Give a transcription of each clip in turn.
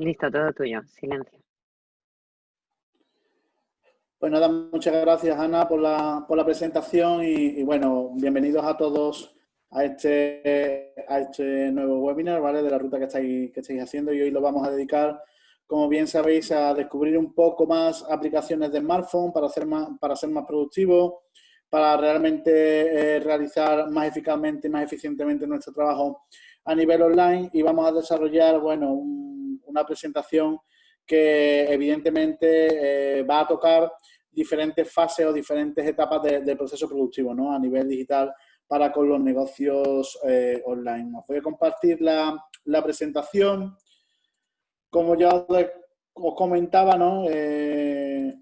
Listo, todo tuyo. Silencio. Pues nada, muchas gracias Ana por la, por la presentación y, bueno, bienvenidos a todos a este, a este nuevo webinar, ¿vale? De la ruta que estáis, que estáis haciendo y hoy lo vamos a dedicar, como bien sabéis, a descubrir un poco más aplicaciones de smartphone para, hacer más, para ser más productivo, para realmente eh, realizar más eficazmente y más eficientemente nuestro trabajo a nivel online y vamos a desarrollar, bueno, una presentación que evidentemente eh, va a tocar diferentes fases o diferentes etapas del proceso productivo ¿no? a nivel digital para con los negocios eh, online. Os voy a compartir la, la presentación. Como ya os, comentaba, ¿no? Eh,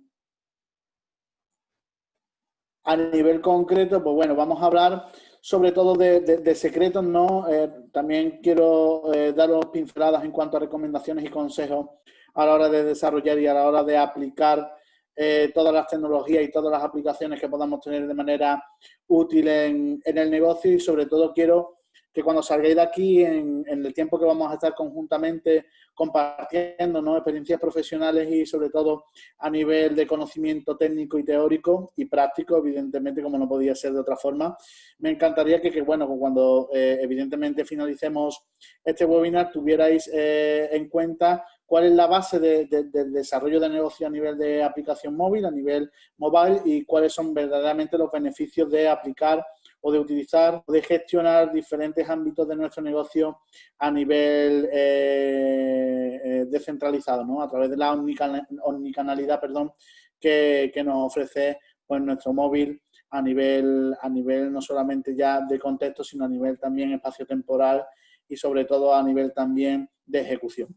a nivel concreto, pues bueno, vamos a hablar sobre todo de, secretos, ¿no? Eh, también quiero eh, daros pinceladas en cuanto a recomendaciones y consejos a la hora de desarrollar y a la hora de aplicar eh, todas las tecnologías y todas las aplicaciones que podamos tener de manera útil en, en el negocio y sobre todo quiero que cuando salgáis de aquí, en, el tiempo que vamos a estar conjuntamente compartiendo ¿no? experiencias profesionales y sobre todo a nivel de conocimiento técnico y teórico y práctico, evidentemente, como no podía ser de otra forma, me encantaría que, bueno, cuando eh, evidentemente finalicemos este webinar tuvierais eh, en cuenta cuál es la base del desarrollo de negocio a nivel de aplicación móvil, a nivel mobile y cuáles son verdaderamente los beneficios de aplicar o de utilizar o de gestionar diferentes ámbitos de nuestro negocio a nivel eh, eh, descentralizado, ¿no? A través de la omnicanalidad, perdón, que, nos ofrece pues, nuestro móvil a nivel, a nivel no solamente ya de contexto, sino a nivel también espacio-temporal y sobre todo a nivel también de ejecución.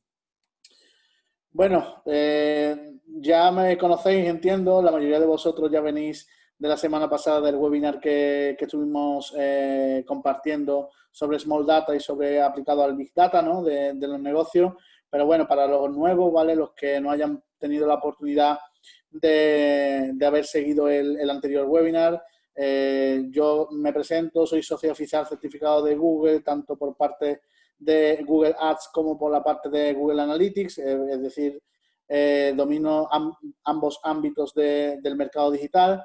Bueno, eh, ya me conocéis, entiendo, la mayoría de vosotros ya venís de la semana pasada del webinar que, estuvimos eh, compartiendo sobre Small Data y sobre aplicado al Big Data ¿no? de, los negocios. Pero bueno, para los nuevos, ¿vale? Los que no hayan tenido la oportunidad de, haber seguido el, anterior webinar, eh, yo me presento, soy socio oficial certificado de Google, tanto por parte de Google Ads como por la parte de Google Analytics, eh, es decir, domino ambos ámbitos del mercado digital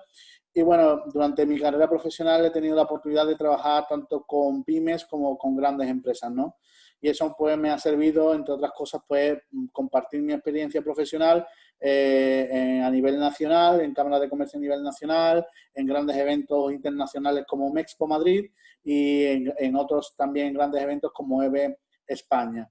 y bueno, durante mi carrera profesional he tenido la oportunidad de trabajar tanto con pymes como con grandes empresas, ¿no? Y eso pues me ha servido, entre otras cosas, pues compartir mi experiencia profesional eh, a nivel nacional, en Cámara de Comercio a nivel nacional, en grandes eventos internacionales como Mexpo Madrid y en, en otros también grandes eventos como EVE España.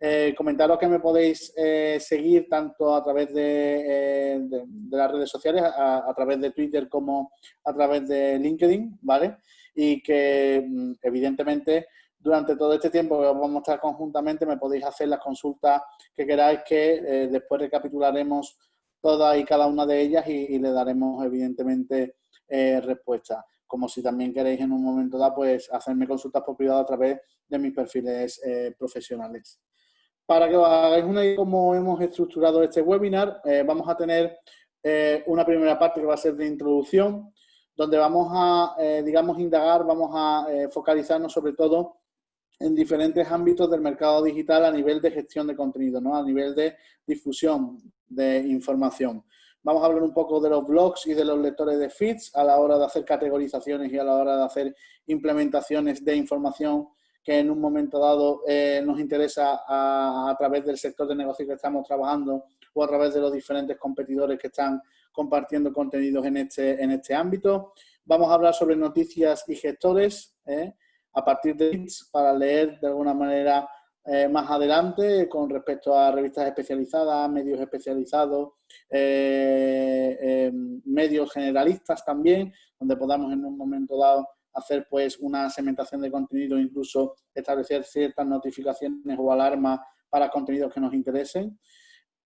Eh, comentaros que me podéis eh, seguir tanto a través de, eh, las redes sociales, a, través de Twitter como a través de LinkedIn, ¿vale? Y que mm, evidentemente durante todo este tiempo que vamos a estar conjuntamente me podéis hacer las consultas que queráis que después recapitularemos todas y cada una de ellas y, le daremos evidentemente respuesta. Como si también queréis en un momento dado pues hacerme consultas por privado a través de mis perfiles profesionales. Para que hagáis una idea de cómo hemos estructurado este webinar, eh, vamos a tener eh, una primera parte que va a ser de introducción, donde vamos a, eh, digamos, indagar, vamos a focalizarnos sobre todo en diferentes ámbitos del mercado digital a nivel de gestión de contenido, ¿no? a nivel de difusión de información. Vamos a hablar un poco de los blogs y de los lectores de feeds a la hora de hacer categorizaciones y a la hora de hacer implementaciones de información que en un momento dado eh, nos interesa a, través del sector de negocio que estamos trabajando o a través de los diferentes competidores que están compartiendo contenidos en este, en este ámbito. Vamos a hablar sobre noticias y gestores eh, a partir de links para leer de alguna manera eh, más adelante con respecto a revistas especializadas, medios especializados, medios generalistas también, donde podamos en un momento dado hacer pues una segmentación de contenido, incluso establecer ciertas notificaciones o alarmas para contenidos que nos interesen.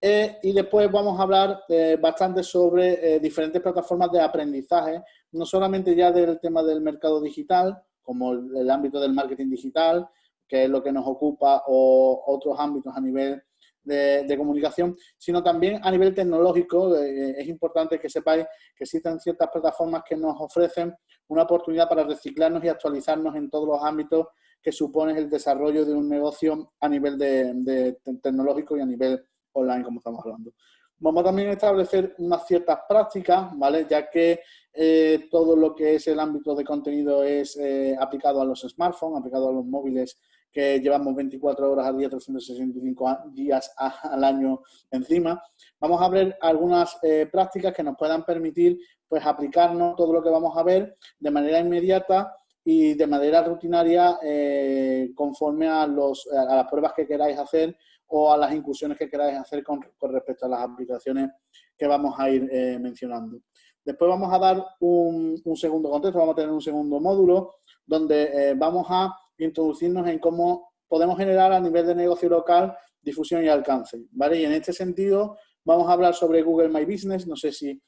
Eh, y después vamos a hablar eh, bastante sobre eh, diferentes plataformas de aprendizaje, no solamente ya del tema del mercado digital, como el, ámbito del marketing digital, que es lo que nos ocupa, o otros ámbitos a nivel de, comunicación, sino también a nivel tecnológico. es importante que sepáis que existen ciertas plataformas que nos ofrecen una oportunidad para reciclarnos y actualizarnos en todos los ámbitos que supone el desarrollo de un negocio a nivel de, tecnológico y a nivel online, como estamos hablando. Vamos también a establecer unas ciertas prácticas, ¿vale? Ya que eh, todo lo que es el ámbito de contenido es eh, aplicado a los smartphones, aplicado a los móviles que llevamos 24 horas al día, 365 días al año encima. Vamos a ver algunas eh, prácticas que nos puedan permitir pues, aplicarnos todo lo que vamos a ver de manera inmediata y de manera rutinaria eh, conforme a, los, a las pruebas que queráis hacer o a las incursiones que queráis hacer con, respecto a las aplicaciones que vamos a ir eh, mencionando. Después vamos a dar un, un, segundo contexto, vamos a tener un segundo módulo donde vamos a introducirnos en cómo podemos generar a nivel de negocio local difusión y alcance, ¿vale? Y en este sentido vamos a hablar sobre Google My Business, no sé si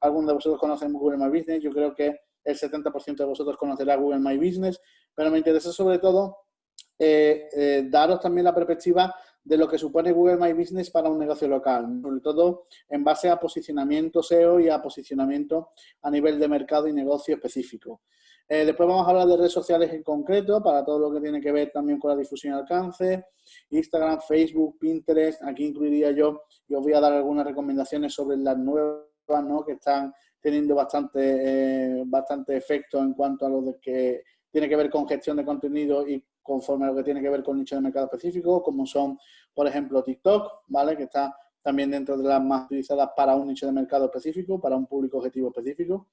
alguno de vosotros conocen Google My Business, yo creo que el 70% de vosotros conocerá Google My Business, pero me interesa sobre todo eh, eh, daros también la perspectiva de lo que supone Google My Business para un negocio local, sobre todo en base a posicionamiento SEO y a posicionamiento a nivel de mercado y negocio específico. Eh, después vamos a hablar de redes sociales en concreto, para todo lo que tiene que ver también con la difusión y alcance. Instagram, Facebook, Pinterest, aquí incluiría yo y os voy a dar algunas recomendaciones sobre las nuevas ¿no? que están teniendo bastante, eh, bastante efecto en cuanto a lo de que tiene que ver con gestión de contenido y conforme a lo que tiene que ver con nicho de mercado específico, como son, por ejemplo, TikTok, ¿vale? Que está también dentro de las más utilizadas para un nicho de mercado específico, para un público objetivo específico.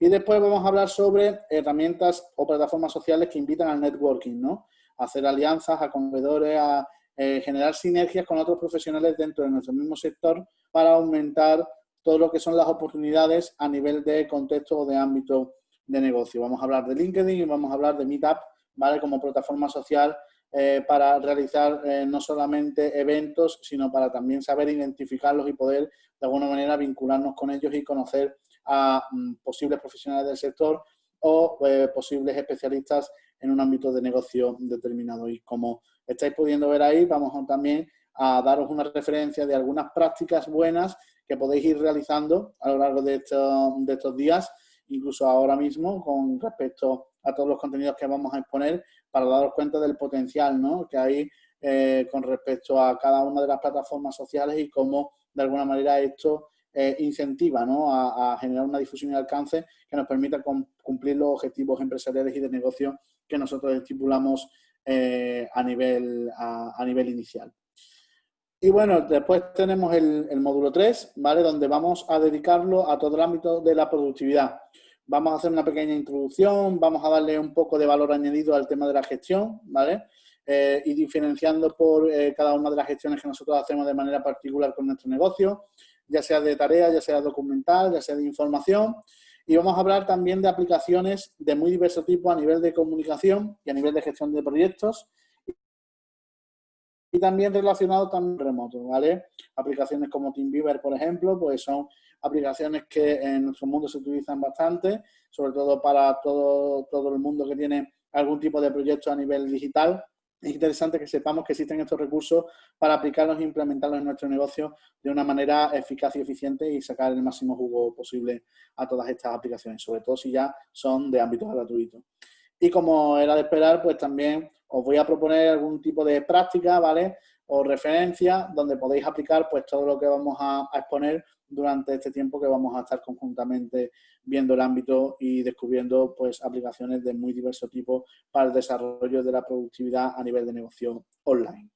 Y después vamos a hablar sobre herramientas o plataformas sociales que invitan al networking, ¿no? A hacer alianzas, a convedores, a eh, generar sinergias con otros profesionales dentro de nuestro mismo sector para aumentar todo lo que son las oportunidades a nivel de contexto o de ámbito de negocio. Vamos a hablar de LinkedIn y vamos a hablar de Meetup, ¿vale? Como plataforma social eh, para realizar eh, no solamente eventos, sino para también saber identificarlos y poder de alguna manera vincularnos con ellos y conocer a mm, posibles profesionales del sector o eh, posibles especialistas en un ámbito de negocio determinado. Y como estáis pudiendo ver ahí, vamos también a daros una referencia de algunas prácticas buenas que podéis ir realizando a lo largo de de estos días, incluso ahora mismo, con respecto a todos los contenidos que vamos a exponer para daros cuenta del potencial ¿no? que hay eh, con respecto a cada una de las plataformas sociales y cómo de alguna manera esto eh, incentiva ¿no? a, generar una difusión y alcance que nos permita cumplir los objetivos empresariales y de negocio que nosotros estipulamos eh, a, nivel, inicial. Y bueno, después tenemos el, el, módulo 3, ¿vale? Donde vamos a dedicarlo a todo el ámbito de la productividad. Vamos a hacer una pequeña introducción, vamos a darle un poco de valor añadido al tema de la gestión, ¿vale? Eh, y diferenciando por eh, cada una de las gestiones que nosotros hacemos de manera particular con nuestro negocio, ya sea de tarea, ya sea documental, ya sea de información. Y vamos a hablar también de aplicaciones de muy diverso tipo a nivel de comunicación y a nivel de gestión de proyectos. Y también relacionado con remoto, ¿vale? Aplicaciones como TeamViewer, por ejemplo, pues son aplicaciones que en nuestro mundo se utilizan bastante, sobre todo para todo, todo el mundo que tiene algún tipo de proyecto a nivel digital. Es interesante que sepamos que existen estos recursos para aplicarlos e implementarlos en nuestro negocio de una manera eficaz y eficiente y sacar el máximo jugo posible a todas estas aplicaciones, sobre todo si ya son de ámbito gratuito. Y como era de esperar, pues también os voy a proponer algún tipo de práctica, ¿vale? O referencia donde podéis aplicar pues todo lo que vamos a exponer durante este tiempo que vamos a estar conjuntamente viendo el ámbito y descubriendo pues, aplicaciones de muy diverso tipo para el desarrollo de la productividad a nivel de negocio online.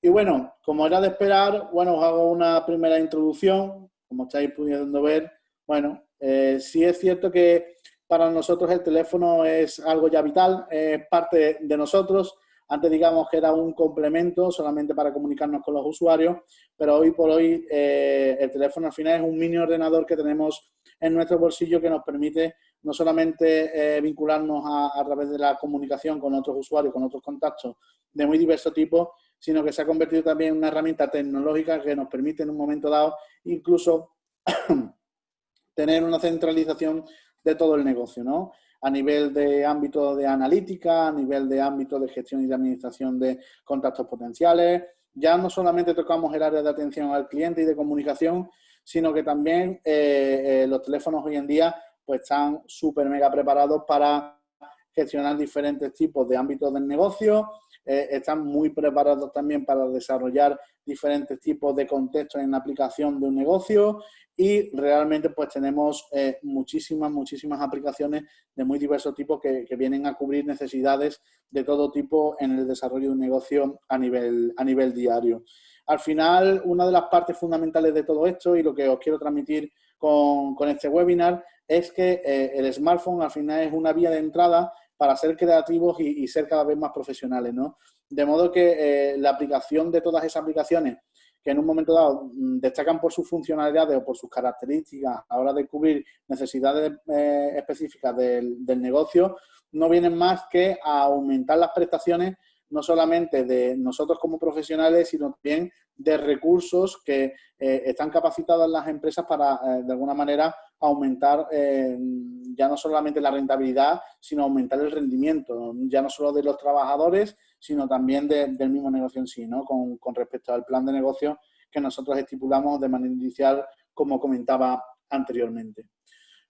Y bueno, como era de esperar, bueno, os hago una primera introducción, como estáis pudiendo ver, bueno, eh, sí es cierto que para nosotros el teléfono es algo ya vital, es parte de nosotros, antes digamos que era un complemento solamente para comunicarnos con los usuarios, pero hoy por hoy eh, el teléfono al final es un mini ordenador que tenemos en nuestro bolsillo que nos permite no solamente eh, vincularnos a, través de la comunicación con otros usuarios, con otros contactos de muy diverso tipo, sino que se ha convertido también en una herramienta tecnológica que nos permite en un momento dado incluso tener una centralización de todo el negocio, ¿no? A nivel de ámbito de analítica, a nivel de ámbito de gestión y de administración de contactos potenciales. Ya no solamente tocamos el área de atención al cliente y de comunicación, sino que también eh, eh, los teléfonos hoy en día pues están súper mega preparados para gestionar diferentes tipos de ámbitos del negocio, eh, están muy preparados también para desarrollar diferentes tipos de contextos en la aplicación de un negocio y realmente pues tenemos eh, muchísimas, muchísimas aplicaciones de muy diversos tipos que, vienen a cubrir necesidades de todo tipo en el desarrollo de un negocio a nivel, a nivel diario. Al final, una de las partes fundamentales de todo esto y lo que os quiero transmitir con, este webinar es que eh, el smartphone al final es una vía de entrada para ser creativos y, ser cada vez más profesionales, ¿no? De modo que eh, la aplicación de todas esas aplicaciones que en un momento dado mm, destacan por sus funcionalidades o por sus características a la hora de cubrir necesidades eh, específicas del, negocio, no vienen más que a aumentar las prestaciones no solamente de nosotros como profesionales, sino también de recursos que eh, están capacitadas las empresas para, eh, de alguna manera, aumentar eh, ya no solamente la rentabilidad, sino aumentar el rendimiento, ya no solo de los trabajadores, sino también del mismo negocio en sí, ¿no? Con, con, respecto al plan de negocio que nosotros estipulamos de manera inicial, como comentaba anteriormente.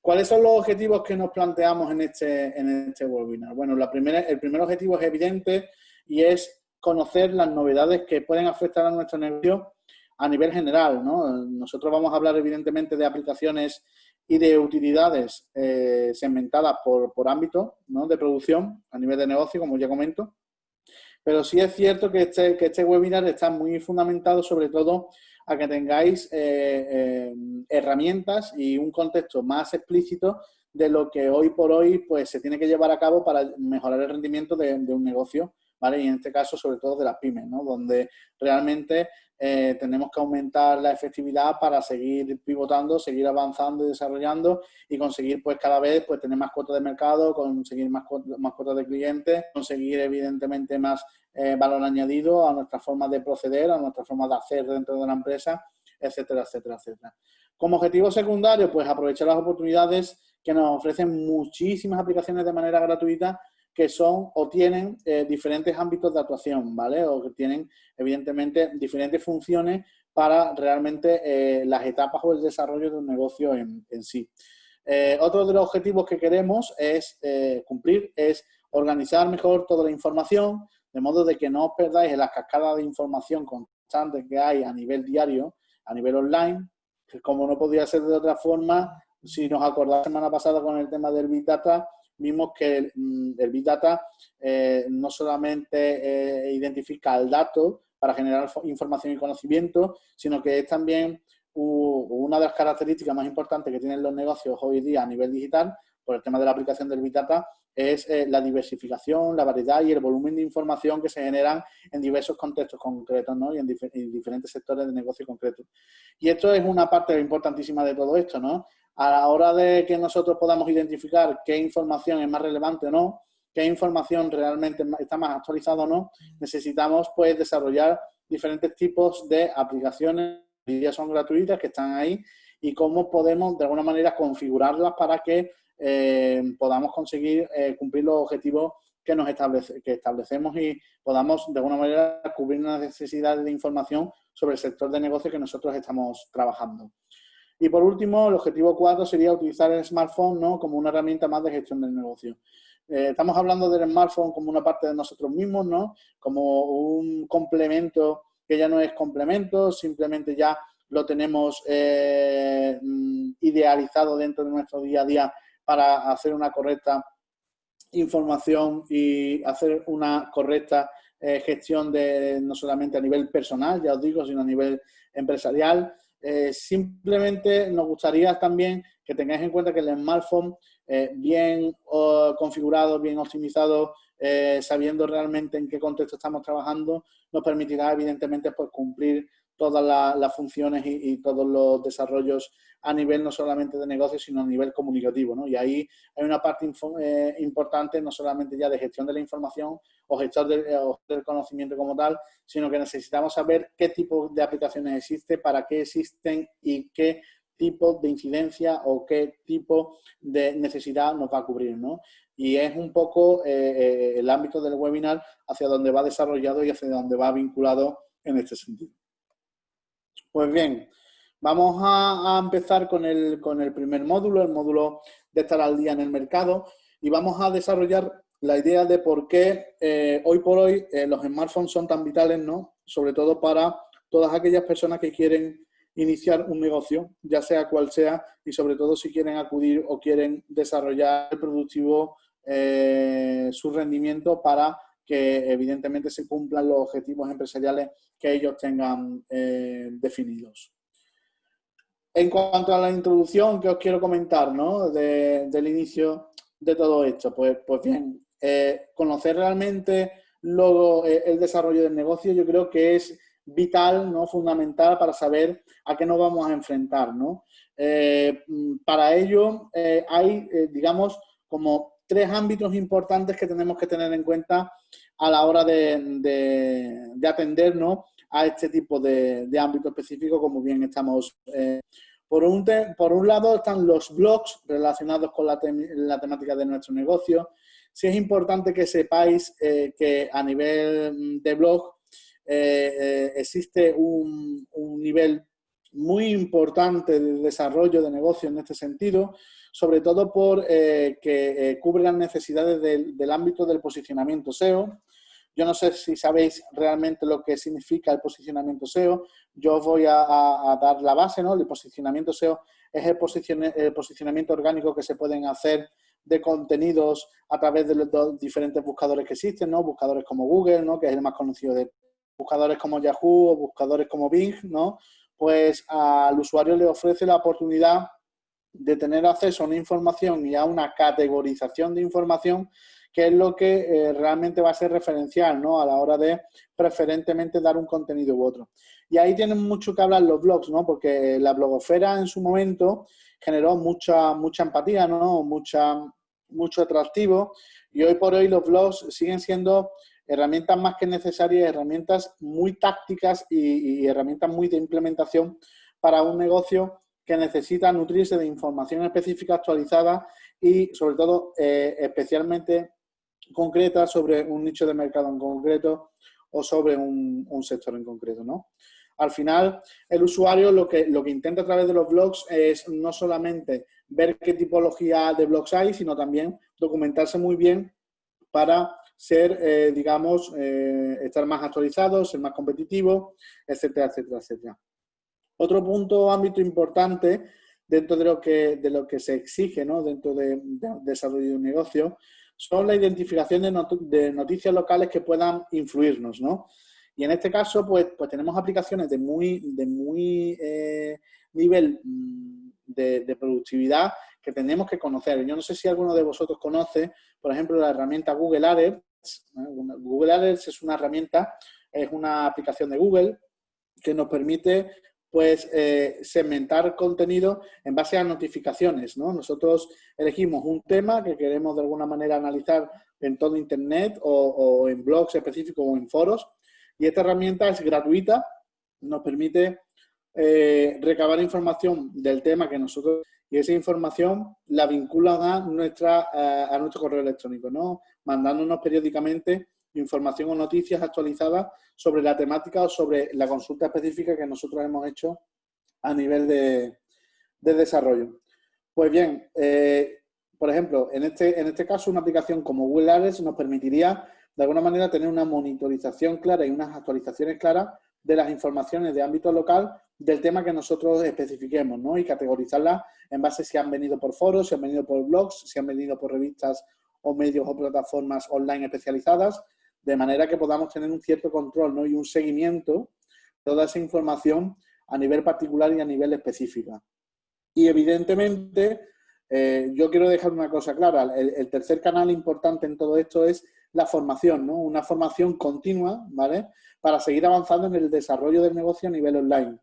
¿Cuáles son los objetivos que nos planteamos en este, en este webinar? Bueno, la primera, el primer objetivo es evidente, y es conocer las novedades que pueden afectar a nuestro negocio a nivel general. Nosotros vamos a hablar evidentemente de aplicaciones y de utilidades eh, segmentadas por, por ámbito de producción a nivel de negocio, como ya comento. Pero sí es cierto que este, que este webinar está muy fundamentado sobre todo a que tengáis eh, eh, herramientas y un contexto más explícito de lo que hoy por hoy pues, se tiene que llevar a cabo para mejorar el rendimiento de un negocio y en este caso, sobre todo de las pymes, ¿no? Donde realmente eh, tenemos que aumentar la efectividad para seguir pivotando, seguir avanzando y desarrollando y conseguir pues cada vez pues tener más cuotas de mercado, conseguir más, más cuotas de clientes, conseguir evidentemente más eh, valor añadido a nuestra forma de proceder, a nuestra forma de hacer dentro de la empresa, etcétera, etcétera, etcétera. Como objetivo secundario, pues aprovechar las oportunidades que nos ofrecen muchísimas aplicaciones de manera gratuita que son o tienen eh, diferentes ámbitos de actuación, ¿vale? O que tienen, evidentemente, diferentes funciones para realmente eh, las etapas o el desarrollo de un negocio en, sí. Eh, otro de los objetivos que queremos es cumplir es organizar mejor toda la información, de modo de que no os perdáis en las cascadas de información constante que hay a nivel diario, a nivel online, que como no podía ser de otra forma, si nos acordáis la semana pasada con el tema del Big Data, vimos que el, mm, Big Data eh, no solamente eh, identifica el dato para generar información y conocimiento, sino que es también una de las características más importantes que tienen los negocios hoy día a nivel digital, por el tema de la aplicación del Big Data, es eh, la diversificación, la variedad y el volumen de información que se generan en diversos contextos concretos ¿no? y en, en, diferentes sectores de negocio concretos. Y esto es una parte importantísima de todo esto, ¿no? a la hora de que nosotros podamos identificar qué información es más relevante o no, qué información realmente está más actualizada o no, necesitamos pues desarrollar diferentes tipos de aplicaciones, ya son gratuitas, que están ahí, y cómo podemos de alguna manera configurarlas para que eh, podamos conseguir eh, cumplir los objetivos que nos establecemos y podamos de alguna manera cubrir las necesidades de información sobre el sector de negocio que nosotros estamos trabajando. Y por último, el objetivo 4 sería utilizar el smartphone ¿no? como una herramienta más de gestión del negocio. Eh, estamos hablando del smartphone como una parte de nosotros mismos, ¿no? como un complemento que ya no es complemento, simplemente ya lo tenemos mm, idealizado dentro de nuestro día a día para hacer una correcta información y hacer una correcta eh, gestión de no solamente a nivel personal, ya os digo, sino a nivel empresarial. Eh, simplemente nos gustaría también que tengáis en cuenta que el smartphone eh, bien configurado, bien optimizado, sabiendo realmente en qué contexto estamos trabajando, nos permitirá evidentemente pues, cumplir todas las funciones y, todos los desarrollos a nivel no solamente de negocio, sino a nivel comunicativo. ¿no? Y ahí hay una parte eh, importante no solamente ya de gestión de la información o gestión eh, del, conocimiento como tal, sino que necesitamos saber qué tipo de aplicaciones existe, para qué existen y qué tipo de incidencia o qué tipo de necesidad nos va a cubrir. ¿no? Y es un poco eh, el ámbito del webinar hacia donde va desarrollado y hacia donde va vinculado en este sentido. Pues bien, vamos a, empezar con el, con el, primer módulo, el módulo de estar al día en el mercado, y vamos a desarrollar la idea de por qué eh, hoy por hoy eh, los smartphones son tan vitales, ¿no? Sobre todo para todas aquellas personas que quieren iniciar un negocio, ya sea cual sea, y sobre todo si quieren acudir o quieren desarrollar productivo eh, su rendimiento para que evidentemente se cumplan los objetivos empresariales que ellos tengan definidos. En cuanto a la introducción que os quiero comentar, ¿no? del inicio de todo esto, pues, pues bien, eh, conocer realmente luego eh, el desarrollo del negocio yo creo que es vital, ¿no? fundamental para saber a qué nos vamos a enfrentar. ¿no? Eh, para ello hay, digamos, como tres ámbitos importantes que tenemos que tener en cuenta a la hora de, de, atender a este tipo de, de ámbito específico, como bien estamos por un, por un, lado están los blogs relacionados con la, temática de nuestro negocio, sí es importante que sepáis eh, que a nivel de blog eh, eh, existe un, nivel muy importante de desarrollo de negocio en este sentido, sobre todo por que cubre las necesidades del, del, ámbito del posicionamiento SEO. Yo no sé si sabéis realmente lo que significa el posicionamiento SEO. Yo os voy a, dar la base, ¿no? El posicionamiento SEO es el, el posicionamiento orgánico que se pueden hacer de contenidos a través de los diferentes buscadores que existen, ¿no? Buscadores como Google, ¿no? Que es el más conocido de buscadores como Yahoo o buscadores como Bing, ¿no? Pues al usuario le ofrece la oportunidad de tener acceso a una información y a una categorización de información que es lo que eh, realmente va a ser referencial ¿no? a la hora de preferentemente dar un contenido u otro. Y ahí tienen mucho que hablar los blogs, ¿no? porque la blogosfera en su momento generó mucha, mucha empatía, ¿no? Mucha, mucho atractivo. Y hoy por hoy los blogs siguen siendo herramientas más que necesarias, herramientas muy tácticas y, herramientas muy de implementación para un negocio que necesita nutrirse de información específica actualizada y sobre todo eh, especialmente concreta sobre un nicho de mercado en concreto o sobre un, sector en concreto, ¿no? Al final, el usuario lo que, lo que intenta a través de los blogs es no solamente ver qué tipología de blogs hay, sino también documentarse muy bien para ser, eh, digamos, eh, estar más actualizado, ser más competitivo, etcétera, etcétera, etcétera. Otro punto, ámbito importante dentro de lo que, de lo que se exige ¿no? dentro de, desarrollo de un negocio son la identificación de, de, noticias locales que puedan influirnos, ¿no? Y en este caso, pues, pues tenemos aplicaciones de muy, de muy eh, nivel mm, de, productividad que tenemos que conocer. Yo no sé si alguno de vosotros conoce, por ejemplo, la herramienta Google Alerts. Google Alerts es una herramienta, es una aplicación de Google que nos permite pues eh, segmentar contenido en base a notificaciones. ¿no? Nosotros elegimos un tema que queremos de alguna manera analizar en todo Internet o, o en blogs específicos o en foros y esta herramienta es gratuita, nos permite eh, recabar información del tema que nosotros y esa información la vinculan a, nuestra, eh, a nuestro correo electrónico, ¿no? mandándonos periódicamente información o noticias actualizadas sobre la temática o sobre la consulta específica que nosotros hemos hecho a nivel de, desarrollo. Pues bien, eh, por ejemplo, en este, en este caso una aplicación como Google Ads nos permitiría de alguna manera tener una monitorización clara y unas actualizaciones claras de las informaciones de ámbito local del tema que nosotros especifiquemos, ¿no? Y categorizarlas en base si han venido por foros, si han venido por blogs, si han venido por revistas o medios o plataformas online especializadas, de manera que podamos tener un cierto control ¿no? y un seguimiento de toda esa información a nivel particular y a nivel específico. Y evidentemente, eh, yo quiero dejar una cosa clara, el, tercer canal importante en todo esto es la formación, ¿no? Una formación continua, ¿vale? Para seguir avanzando en el desarrollo del negocio a nivel online.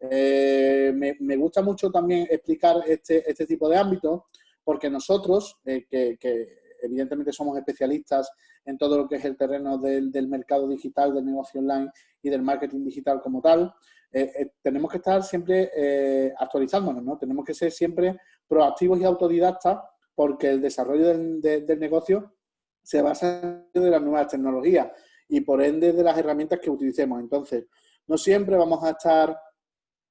Eh, me, gusta mucho también explicar este, este tipo de ámbitos porque nosotros, eh, que, evidentemente somos especialistas en todo lo que es el terreno del, mercado digital, del negocio online y del marketing digital como tal, eh, tenemos que estar siempre actualizándonos, ¿no? Tenemos que ser siempre proactivos y autodidactas porque el desarrollo del negocio se basa en las nuevas tecnologías y por ende de las herramientas que utilicemos. Entonces, no siempre vamos a estar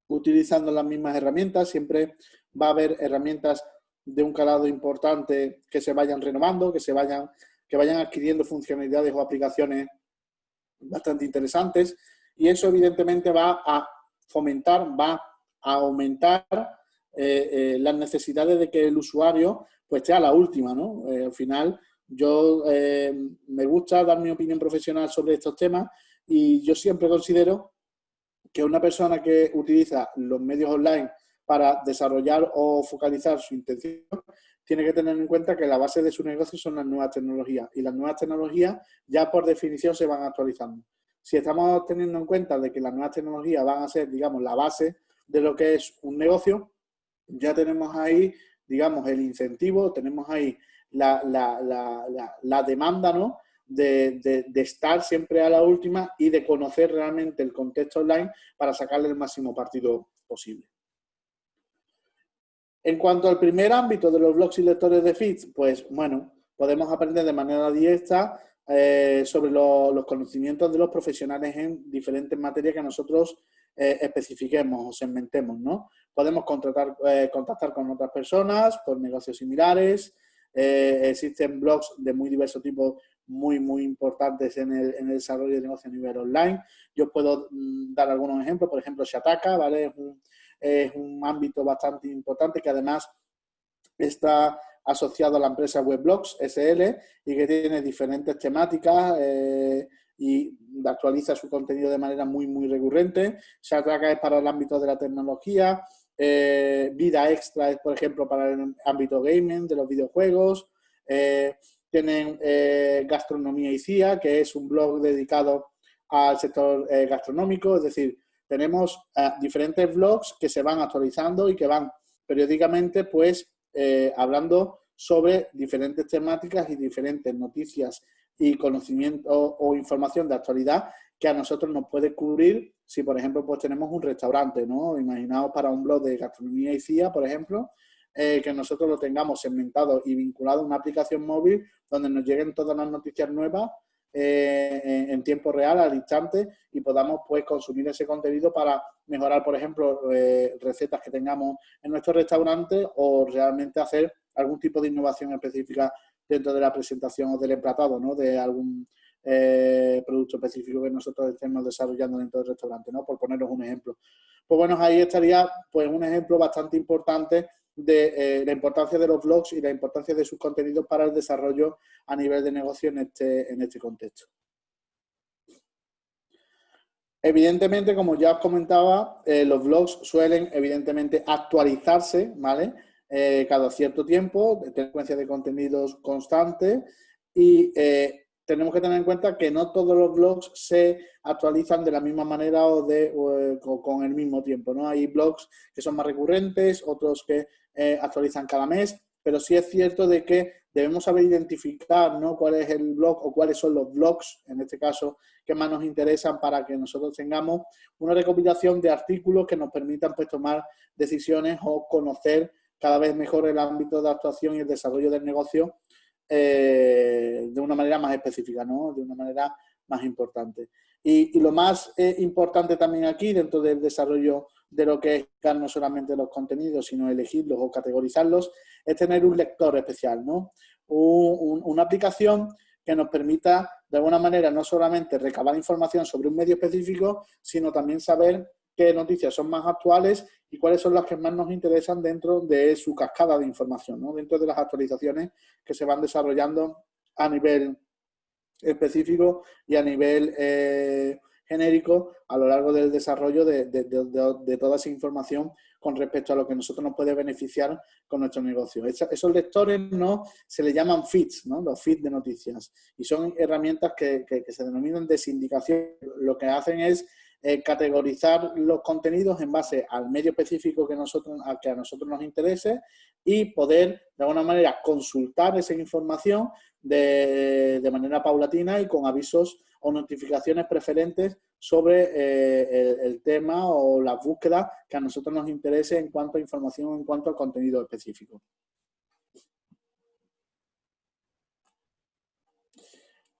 utilizando las mismas herramientas, siempre va a haber herramientas de un calado importante que se vayan renovando, que se vayan que vayan adquiriendo funcionalidades o aplicaciones bastante interesantes y eso evidentemente va a fomentar, va a aumentar eh, eh, las necesidades de que el usuario pues esté a la última, ¿no? Eh, al final yo me gusta dar mi opinión profesional sobre estos temas y yo siempre considero que una persona que utiliza los medios online para desarrollar o focalizar su intención, tiene que tener en cuenta que la base de su negocio son las nuevas tecnologías y las nuevas tecnologías ya por definición se van actualizando. Si estamos teniendo en cuenta de que las nuevas tecnologías van a ser, digamos, la base de lo que es un negocio, ya tenemos ahí, digamos, el incentivo, tenemos ahí la, demanda, ¿no? De, de, estar siempre a la última y de conocer realmente el contexto online para sacarle el máximo partido posible. En cuanto al primer ámbito de los blogs y lectores de feeds, pues bueno, podemos aprender de manera directa eh, sobre los conocimientos de los profesionales en diferentes materias que nosotros eh, especifiquemos o segmentemos, ¿no? Podemos contratar, eh, contactar con otras personas por negocios similares, existen blogs de muy diversos tipos muy, muy importantes en el, desarrollo de negocio a nivel online. Yo puedo mm, dar algunos ejemplos, por ejemplo, Shataka, ¿vale? Ámbito bastante importante que además está asociado a la empresa Weblogs SL y que tiene diferentes temáticas eh, y actualiza su contenido de manera muy, muy recurrente. Shatraka es para el ámbito de la tecnología, eh, Vida Extra es, por ejemplo, para el ámbito gaming, de los videojuegos. Eh, tienen Gastronomía y CIA, que es un blog dedicado al sector gastronómico, es decir, tenemos eh, diferentes blogs que se van actualizando y que van periódicamente pues eh, hablando sobre diferentes temáticas y diferentes noticias y conocimiento o, información de actualidad que a nosotros nos puede cubrir si, por ejemplo, pues tenemos un restaurante, ¿no? Imaginaos para un blog de gastronomía y CIA, por ejemplo, eh, que nosotros lo tengamos segmentado y vinculado a una aplicación móvil donde nos lleguen todas las noticias nuevas eh, en tiempo real, al instante, y podamos pues consumir ese contenido para mejorar, por ejemplo, eh, recetas que tengamos en nuestro restaurante o realmente hacer algún tipo de innovación específica dentro de la presentación o del emplatado, ¿no? De algún eh, producto específico que nosotros estemos desarrollando dentro del restaurante, ¿no? Por poneros un ejemplo. Pues bueno, ahí estaría pues un ejemplo bastante importante de eh, la importancia de los blogs y la importancia de sus contenidos para el desarrollo a nivel de negocio en este, en este contexto. Evidentemente, como ya os comentaba, eh, los blogs suelen evidentemente actualizarse, ¿vale? Eh, cada cierto tiempo, de frecuencia de contenidos constante y tenemos que tener en cuenta que no todos los blogs se actualizan de la misma manera o, de, con el mismo tiempo. ¿no? Hay blogs que son más recurrentes, otros que eh, actualizan cada mes, pero sí es cierto de que debemos saber identificar ¿no? cuál es el blog o cuáles son los blogs, en este caso, que más nos interesan para que nosotros tengamos una recopilación de artículos que nos permitan pues, tomar decisiones o conocer cada vez mejor el ámbito de actuación y el desarrollo del negocio eh, de una manera más específica, ¿no? de una manera más importante. Y, lo más eh, importante también aquí, dentro del desarrollo de lo que es no solamente los contenidos, sino elegirlos o categorizarlos, es tener un lector especial, ¿no? una aplicación que nos permita, de alguna manera, no solamente recabar información sobre un medio específico, sino también saber qué noticias son más actuales y cuáles son las que más nos interesan dentro de su cascada de información, ¿no? dentro de las actualizaciones que se van desarrollando a nivel específico y a nivel eh, genérico a lo largo del desarrollo de, toda esa información con respecto a lo que nosotros nos puede beneficiar con nuestro negocio. esos lectores no se le llaman feeds, ¿no? los feeds de noticias, y son herramientas que, que se denominan de sindicación. Lo que hacen es eh, categorizar los contenidos en base al medio específico que, nosotros, a que a nosotros nos interese y poder, de alguna manera, consultar esa información de, manera paulatina y con avisos o notificaciones preferentes sobre eh, el, tema o la búsqueda que a nosotros nos interese en cuanto a información, en cuanto al contenido específico.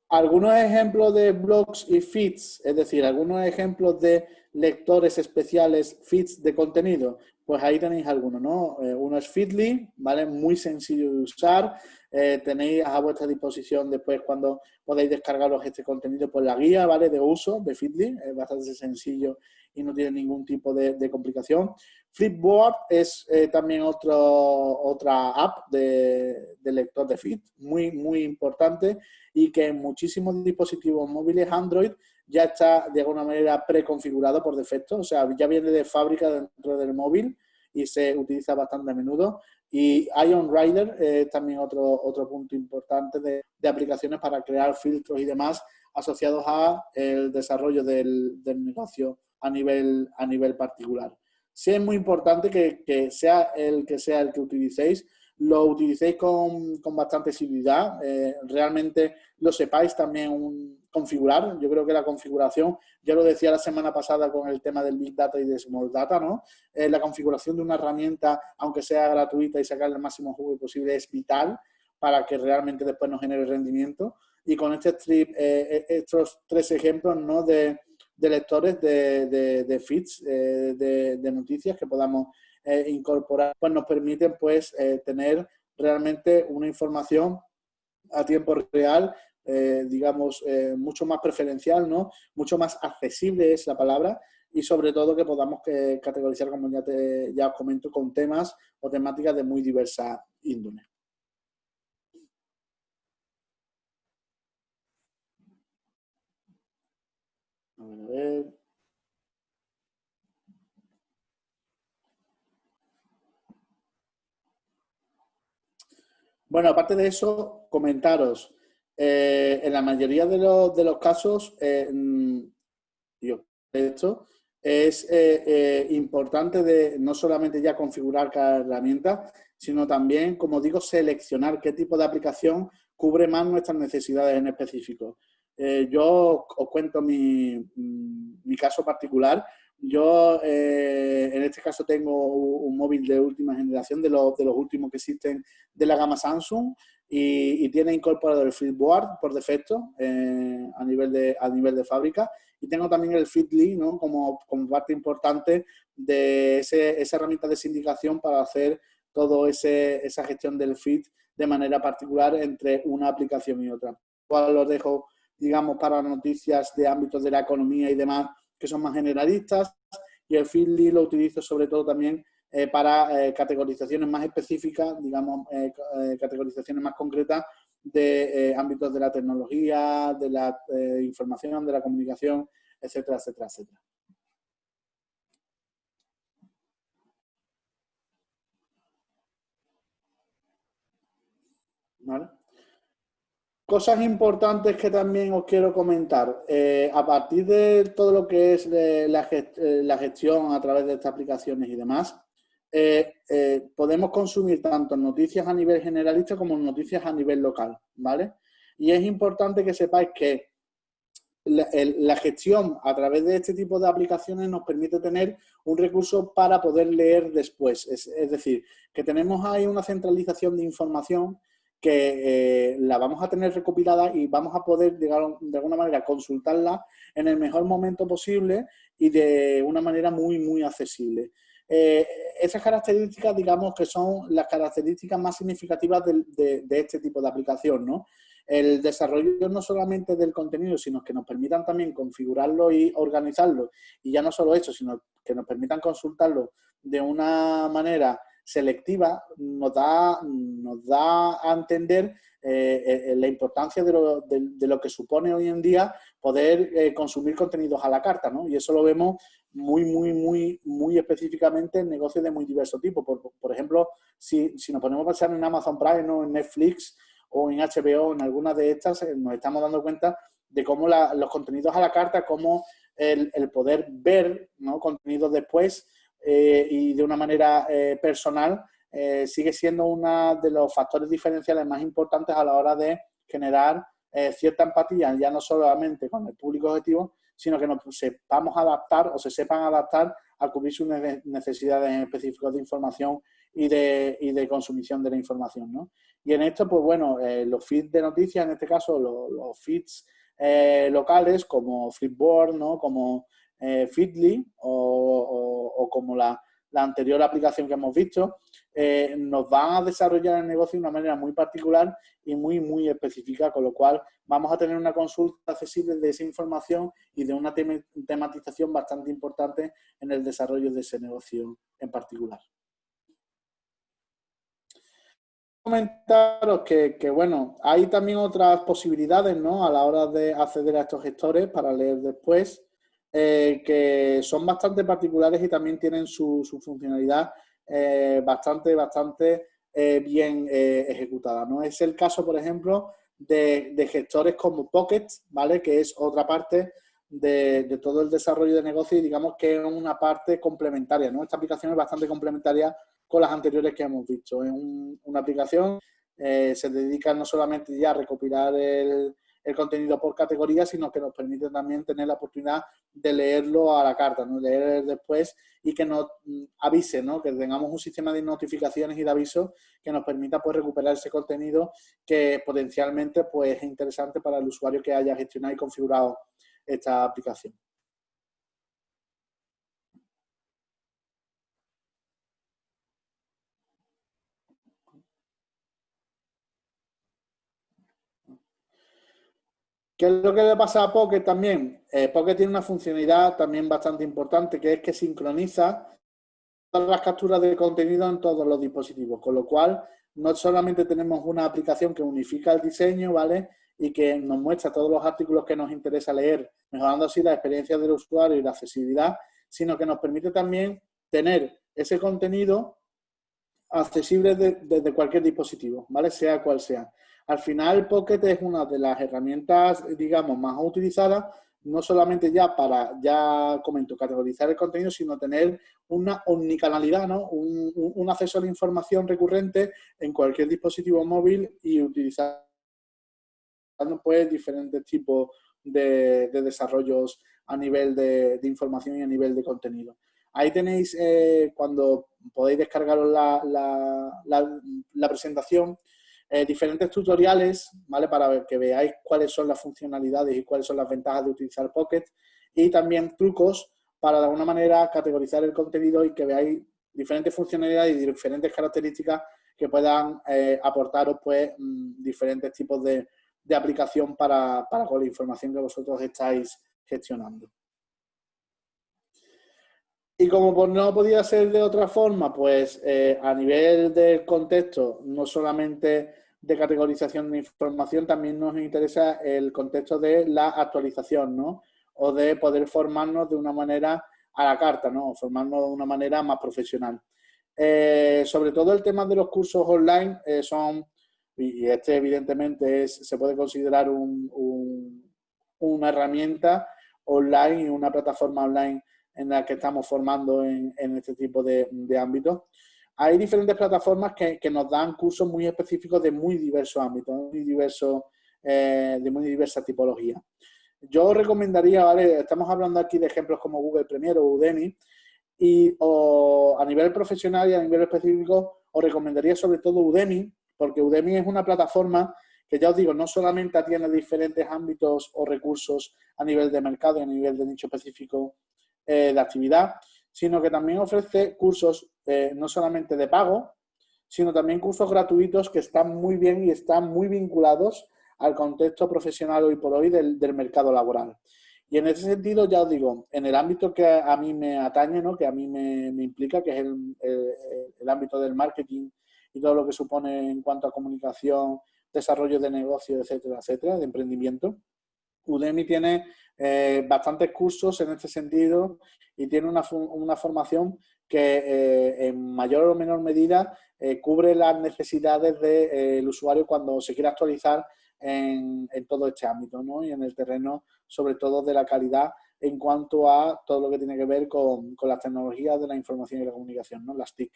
algunos ejemplos de blogs y feeds, es decir, algunos ejemplos de lectores especiales, feeds de contenido, pues ahí tenéis algunos, ¿no? Eh, uno es Feedly, ¿vale? Muy sencillo de usar, eh, tenéis a vuestra disposición después cuando podéis descargaros este contenido por la guía ¿vale? de uso de Feedly, es bastante sencillo y no tiene ningún tipo de, complicación. Flipboard es eh, también otro, otra app de, lector de feed, muy, muy importante y que en muchísimos dispositivos móviles Android ya está de alguna manera preconfigurado por defecto, o sea, ya viene de fábrica dentro del móvil y se utiliza bastante a menudo. Y Ion Rider es también otro, otro punto importante de, aplicaciones para crear filtros y demás asociados a el desarrollo del, negocio a nivel, a nivel particular. Sí es muy importante que, sea el que sea el que utilicéis, lo utilicéis con, bastante seguridad, eh, realmente lo sepáis también configurar. Yo creo que la configuración, ya lo decía la semana pasada con el tema del Big Data y de Small Data, ¿no? Eh, la configuración de una herramienta, aunque sea gratuita y sacarle el máximo juego posible, es vital para que realmente después nos genere rendimiento. Y con este strip, eh, estos tres ejemplos ¿no? de, lectores de, de, feeds, de, de, noticias que podamos incorporar, pues nos permiten pues tener realmente una información a tiempo real, eh, digamos, eh, mucho más preferencial, ¿no? Mucho más accesible es la palabra y sobre todo que podamos que, categorizar, como ya, te, ya os comento, con temas o temáticas de muy diversa índole. A ver, a ver. Bueno, aparte de eso, comentaros. Eh, en la mayoría de los, de los casos, eh, mm, esto es eh, importante de no solamente ya configurar cada herramienta, sino también, como digo, seleccionar qué tipo de aplicación cubre más nuestras necesidades en específico. yo os cuento mi, mm, mi caso particular. Yo, eh, en este caso, tengo un móvil de última generación, de, los, de los últimos que existen de la gama Samsung, y, tiene incorporado el Flipboard por defecto eh, a, nivel de, a nivel de fábrica. Y tengo también el Feedly ¿no? como, como parte importante de ese, esa herramienta de sindicación para hacer toda esa gestión del feed de manera particular entre una aplicación y otra. Igual los dejo, digamos, para noticias de ámbitos de la economía y demás que son más generalistas, y el Feedly lo utilizo sobre todo también eh, para eh, categorizaciones más específicas, digamos, eh, categorizaciones más concretas de ámbitos de la tecnología, de la información, de la comunicación, etcétera, etcétera, etcétera. ¿Vale? Cosas importantes que también os quiero comentar. Eh, a partir de todo lo que es eh, eh, la, gestión a través de estas aplicaciones y demás, podemos consumir tanto noticias a nivel generalista como noticias a nivel local, ¿vale? Y es importante que sepáis que la, gestión a través de este tipo de aplicaciones nos permite tener un recurso para poder leer después. es decir, que tenemos ahí una centralización de información que eh, la vamos a tener recopilada y vamos a poder, de alguna manera, consultarla en el mejor momento posible y de una manera muy, muy accesible. Eh, esas características, digamos, que son las características más significativas de, este tipo de aplicación, ¿no? El desarrollo no solamente del contenido, sino que nos permitan también configurarlo y organizarlo. Y ya no solo eso, sino que nos permitan consultarlo de una manera selectiva nos da, nos da a entender eh, eh, la importancia de lo, de, lo, que supone hoy en día poder consumir contenidos a la carta, ¿no? Y eso lo vemos muy, muy, muy, muy específicamente en negocios de muy diverso tipo. Por, por ejemplo, si, si, nos ponemos a pensar en Amazon Prime o en Netflix o en HBO, en alguna de estas, nos estamos dando cuenta de cómo los contenidos a la carta, cómo el, el poder ver ¿no? contenidos después eh, y de una manera eh, personal, eh, sigue siendo uno de los factores diferenciales más importantes a la hora de generar cierta empatía, ya no solamente con el público objetivo, sino que nos sepamos adaptar o se sepan adaptar a cubrir sus necesidades específicas de información y de, y de consumición de la información. ¿no? Y en esto, pues bueno, los feeds de noticias, en este caso los, feeds locales como Flipboard, ¿no? como eh, Feedly o, como la, anterior aplicación que hemos visto, eh, nos van a desarrollar el negocio de una manera muy particular y muy, muy específica, con lo cual vamos a tener una consulta accesible de esa información y de una tematización bastante importante en el desarrollo de ese negocio en particular. comentaros que, bueno, hay también otras posibilidades, ¿no? A la hora de acceder a estos gestores para leer después, eh, que son bastante particulares y también tienen su funcionalidad eh, bastante, bastante eh, bien eh, ejecutada. ¿no? Es el caso, por ejemplo, de, gestores como Pocket, ¿vale? que es otra parte de, todo el desarrollo de negocio y digamos que es una parte complementaria. ¿no? Esta aplicación es bastante complementaria con las anteriores que hemos visto. Es una aplicación, se dedica no solamente ya a recopilar el, el contenido por categoría, sino que nos permite también tener la oportunidad de leerlo a la carta, ¿no? leer después y que nos mm, avise, ¿no? que tengamos un sistema de notificaciones y de avisos que nos permita pues, recuperar ese contenido que potencialmente pues, es interesante para el usuario que haya gestionado y configurado esta aplicación. ¿Qué es lo que le pasa a Pocket también? Eh, Pocket tiene una funcionalidad también bastante importante, que es que sincroniza todas las capturas de contenido en todos los dispositivos, con lo cual no solamente tenemos una aplicación que unifica el diseño, ¿vale? Y que nos muestra todos los artículos que nos interesa leer, mejorando así la experiencia del usuario y la accesibilidad, sino que nos permite también tener ese contenido accesible desde cualquier dispositivo, ¿vale? Sea cual sea. Al final, Pocket es una de las herramientas, digamos, más utilizadas, no solamente ya para, ya comento, categorizar el contenido, sino tener una omnicanalidad, ¿no? Un, acceso a la información recurrente en cualquier dispositivo móvil y utilizando pues diferentes tipos de, desarrollos a nivel de, información y a nivel de contenido. Ahí tenéis, eh, cuando podéis descargaros la presentación, eh, diferentes tutoriales, ¿vale? Para que veáis cuáles son las funcionalidades y cuáles son las ventajas de utilizar Pocket y también trucos para de alguna manera categorizar el contenido y que veáis diferentes funcionalidades y diferentes características que puedan eh, aportaros pues mm, diferentes tipos de, aplicación para, con la información que vosotros estáis gestionando. Y como no podía ser de otra forma, pues eh, a nivel del contexto, no solamente de categorización de información, también nos interesa el contexto de la actualización, ¿no? O de poder formarnos de una manera a la carta, ¿no? Formarnos de una manera más profesional. Eh, sobre todo el tema de los cursos online eh, son, y este evidentemente es, se puede considerar una herramienta online y una plataforma online en la que estamos formando en, este tipo de, ámbitos. Hay diferentes plataformas que, nos dan cursos muy específicos de muy diversos ámbitos, muy diversos, eh, de muy diversa tipología. Yo recomendaría, ¿vale? Estamos hablando aquí de ejemplos como Google Premier o Udemy, y a nivel profesional y a nivel específico os recomendaría sobre todo Udemy, porque Udemy es una plataforma que ya os digo, no solamente atiende diferentes ámbitos o recursos a nivel de mercado y a nivel de nicho específico eh, de actividad, sino que también ofrece cursos eh, no solamente de pago, sino también cursos gratuitos que están muy bien y están muy vinculados al contexto profesional hoy por hoy del, mercado laboral. Y en ese sentido, ya os digo, en el ámbito que a mí me atañe, ¿no? que a mí me, implica, que es el, el, ámbito del marketing y todo lo que supone en cuanto a comunicación, desarrollo de negocio, etcétera, etcétera, de emprendimiento, Udemy tiene eh, bastantes cursos en este sentido y tiene una, formación que eh, en mayor o menor medida eh, cubre las necesidades del usuario cuando se quiere actualizar en, todo este ámbito ¿no? y en el terreno sobre todo de la calidad en cuanto a todo lo que tiene que ver con, las tecnologías de la información y la comunicación, ¿no? las TIC.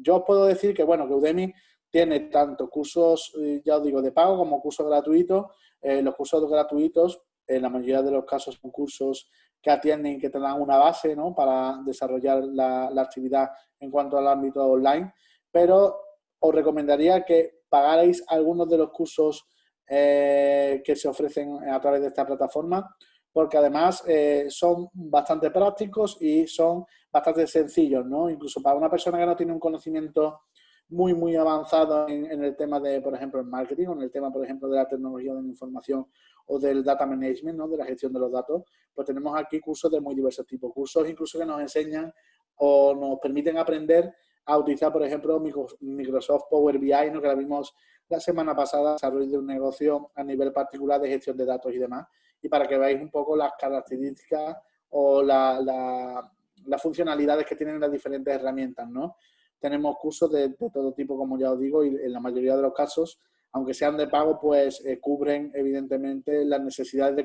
yo os puedo decir que, bueno, que Udemy tiene tanto cursos, ya os digo, de pago como cursos gratuitos eh, los cursos gratuitos, en la mayoría de los casos son cursos que atienden, que te una base ¿no? para desarrollar la, actividad en cuanto al ámbito online, pero os recomendaría que pagarais algunos de los cursos eh, que se ofrecen a través de esta plataforma, porque además eh, son bastante prácticos y son bastante sencillos, ¿no? Incluso para una persona que no tiene un conocimiento muy, muy avanzado en, el tema de, por ejemplo, el marketing o en el tema, por ejemplo, de la tecnología de la información o del data management, ¿no? de la gestión de los datos, pues tenemos aquí cursos de muy diversos tipos. Cursos incluso que nos enseñan o nos permiten aprender a utilizar, por ejemplo, Microsoft Power BI, ¿no? que la vimos la semana pasada, desarrollo de un negocio a nivel particular de gestión de datos y demás, y para que veáis un poco las características o las funcionalidades que tienen las diferentes herramientas, ¿no? Tenemos cursos de, todo tipo, como ya os digo, y en la mayoría de los casos, aunque sean de pago, pues eh, cubren evidentemente las necesidades de,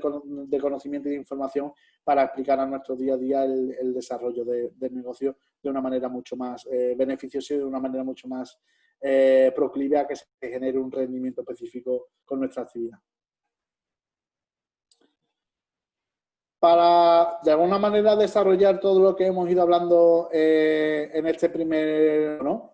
conocimiento y de información para explicar a nuestro día a día el, desarrollo del negocio de una manera mucho más eh, beneficiosa y de una manera mucho más eh, proclive a que se genere un rendimiento específico con nuestra actividad. Para, de alguna manera, desarrollar todo lo que hemos ido hablando eh, en este primer... ¿no?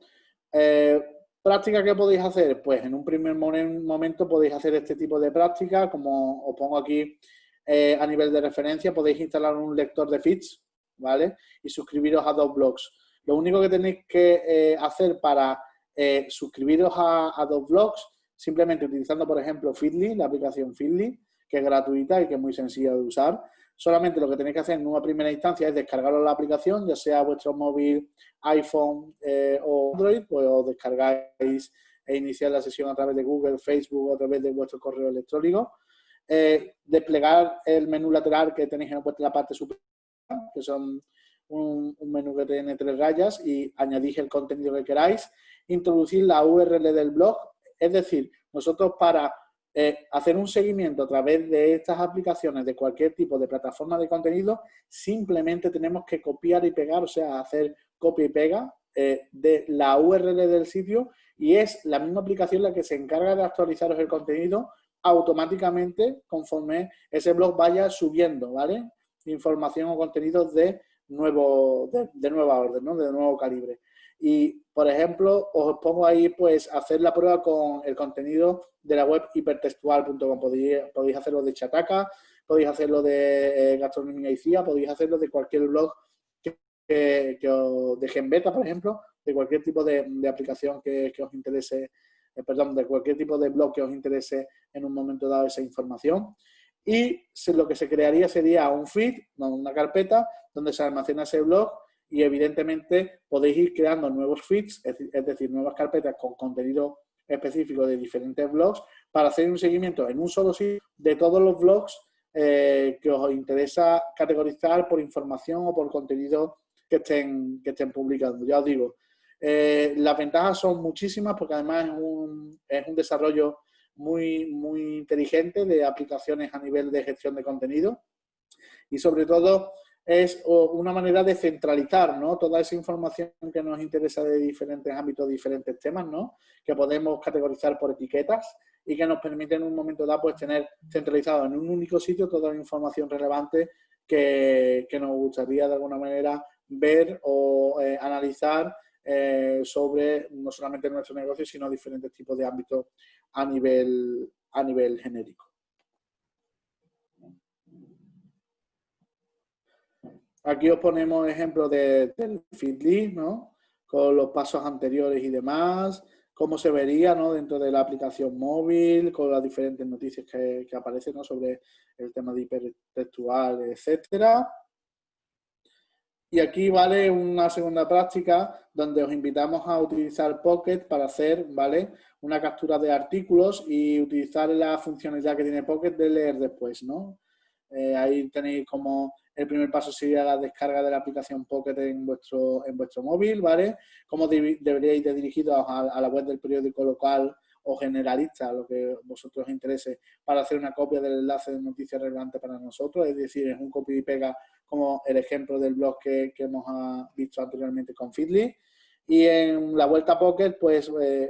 Eh, ¿Práctica que podéis hacer? Pues en un primer momento podéis hacer este tipo de práctica, como os pongo aquí a nivel de referencia, podéis instalar un lector de feeds, ¿vale? Y suscribiros a dos blogs. Lo único que tenéis que hacer para eh, suscribiros a, dos blogs, simplemente utilizando, por ejemplo, Feedly, la aplicación Feedly, que es gratuita y que es muy sencilla de usar. Solamente lo que tenéis que hacer en una primera instancia es descargaros la aplicación, ya sea vuestro móvil, iPhone eh, o Android, pues os descargáis e iniciar la sesión a través de Google, Facebook o a través de vuestro correo electrónico. Eh, desplegar el menú lateral que tenéis en la parte superior, que son un, un, menú que tiene tres rayas y añadís el contenido que queráis introducir la URL del blog. Es decir, nosotros para hacer un seguimiento a través de estas aplicaciones de cualquier tipo de plataforma de contenido, simplemente tenemos que copiar y pegar, o sea, hacer copia y pega eh, de la URL del sitio y es la misma aplicación la que se encarga de actualizaros el contenido automáticamente conforme ese blog vaya subiendo, ¿vale? Información o contenidos de nuevo, de, nueva orden, ¿no? De nuevo calibre. Y, por ejemplo, os pongo ahí, pues, hacer la prueba con el contenido de la web hipertextual.com. Podéis, podéis hacerlo de Chataca, podéis hacerlo de eh, Gastronomía y CIA, podéis hacerlo de cualquier blog que, que, os deje en beta, por ejemplo, de cualquier tipo de, aplicación que, os interese, eh, perdón, de cualquier tipo de blog que os interese en un momento dado esa información. Y lo que se crearía sería un feed, una carpeta, donde se almacena ese blog y evidentemente podéis ir creando nuevos feeds, es decir, nuevas carpetas con contenido específico de diferentes blogs para hacer un seguimiento en un solo sitio de todos los blogs eh, que os interesa categorizar por información o por contenido que estén, que estén publicando. Ya os digo, eh, las ventajas son muchísimas porque además es un, es un desarrollo muy, muy inteligente de aplicaciones a nivel de gestión de contenido y sobre todo es una manera de centralizar ¿no? toda esa información que nos interesa de diferentes ámbitos, diferentes temas, ¿no? que podemos categorizar por etiquetas y que nos permiten en un momento dado pues, tener centralizado en un único sitio toda la información relevante que, nos gustaría de alguna manera ver o eh, analizar eh, sobre no solamente nuestro negocio, sino diferentes tipos de ámbitos a nivel, a nivel genérico. Aquí os ponemos ejemplos de, del Feedly, ¿no? Con los pasos anteriores y demás, cómo se vería ¿no? dentro de la aplicación móvil, con las diferentes noticias que, aparecen ¿no? sobre el tema de hipertextual, etcétera. Y aquí vale una segunda práctica donde os invitamos a utilizar Pocket para hacer ¿vale? una captura de artículos y utilizar la funcionalidad que tiene Pocket de leer después. ¿no? Eh, ahí tenéis como el primer paso sería la descarga de la aplicación Pocket en vuestro, en vuestro móvil, ¿vale? Cómo deberíais de dirigiros a, la web del periódico local o generalista, lo que vosotros os interese, para hacer una copia del enlace de noticias relevante para nosotros, es decir, es un copy y pega como el ejemplo del blog que, hemos ah, visto anteriormente con Feedly. Y en la vuelta Pocket, pues eh,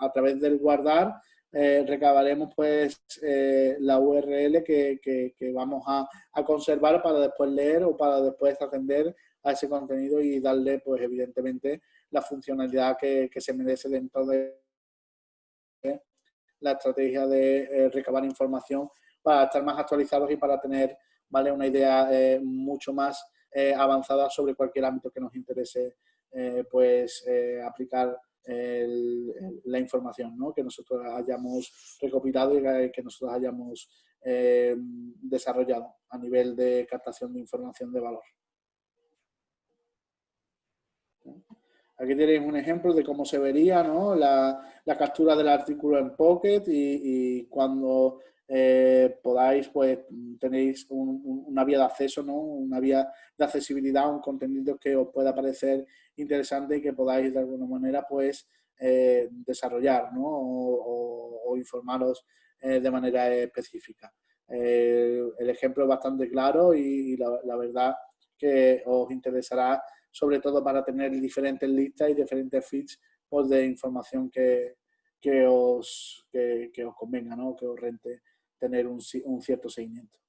a través del guardar, eh, recabaremos pues eh, la URL que, vamos a, conservar para después leer o para después atender a ese contenido y darle pues evidentemente la funcionalidad que, se merece dentro de la estrategia de eh, recabar información para estar más actualizados y para tener ¿vale? Una idea mucho más avanzada sobre cualquier ámbito que nos interese pues aplicar la información ¿no? que nosotros hayamos recopilado y que nosotros hayamos eh, desarrollado a nivel de captación de información de valor. Aquí tenéis un ejemplo de cómo se vería ¿no? la, captura del artículo en Pocket y, cuando eh, podáis, pues tenéis una vía de acceso, ¿no? una vía de accesibilidad, un contenido que os pueda parecer interesante y que podáis de alguna manera pues eh, desarrollar ¿no? o, informaros eh, de manera específica. Eh, el ejemplo es bastante claro y, la, verdad que os interesará sobre todo para tener diferentes listas y diferentes feeds pues, de información que, que, os, que, os convenga, ¿no? que os rente tener un, un cierto seguimiento.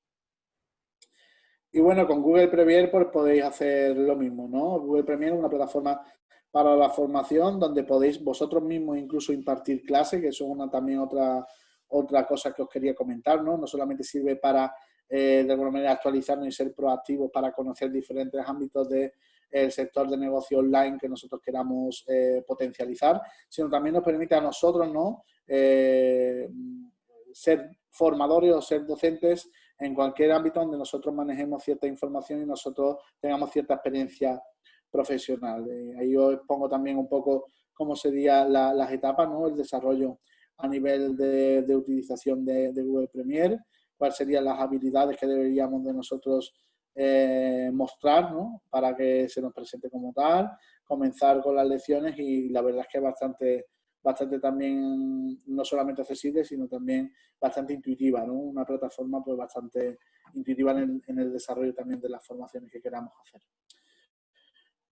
Y bueno, con Google Premier pues podéis hacer lo mismo, ¿no? Google Premier es una plataforma para la formación donde podéis vosotros mismos incluso impartir clases, que eso es una, también otra, otra cosa que os quería comentar, ¿no? No solamente sirve para, eh, de alguna manera, actualizarnos y ser proactivos para conocer diferentes ámbitos del sector de negocio online que nosotros queramos eh, potencializar, sino también nos permite a nosotros, ¿no? Eh, ser formadores o ser docentes en cualquier ámbito donde nosotros manejemos cierta información y nosotros tengamos cierta experiencia profesional. Eh, ahí os pongo también un poco cómo serían las etapas, ¿no? el desarrollo a nivel de, utilización de, Google Premier, cuáles serían las habilidades que deberíamos de nosotros eh, mostrar ¿no? para que se nos presente como tal, comenzar con las lecciones y la verdad es que es bastante bastante también, no solamente accesible, sino también bastante intuitiva, ¿no? Una plataforma pues bastante intuitiva en el, desarrollo también de las formaciones que queramos hacer.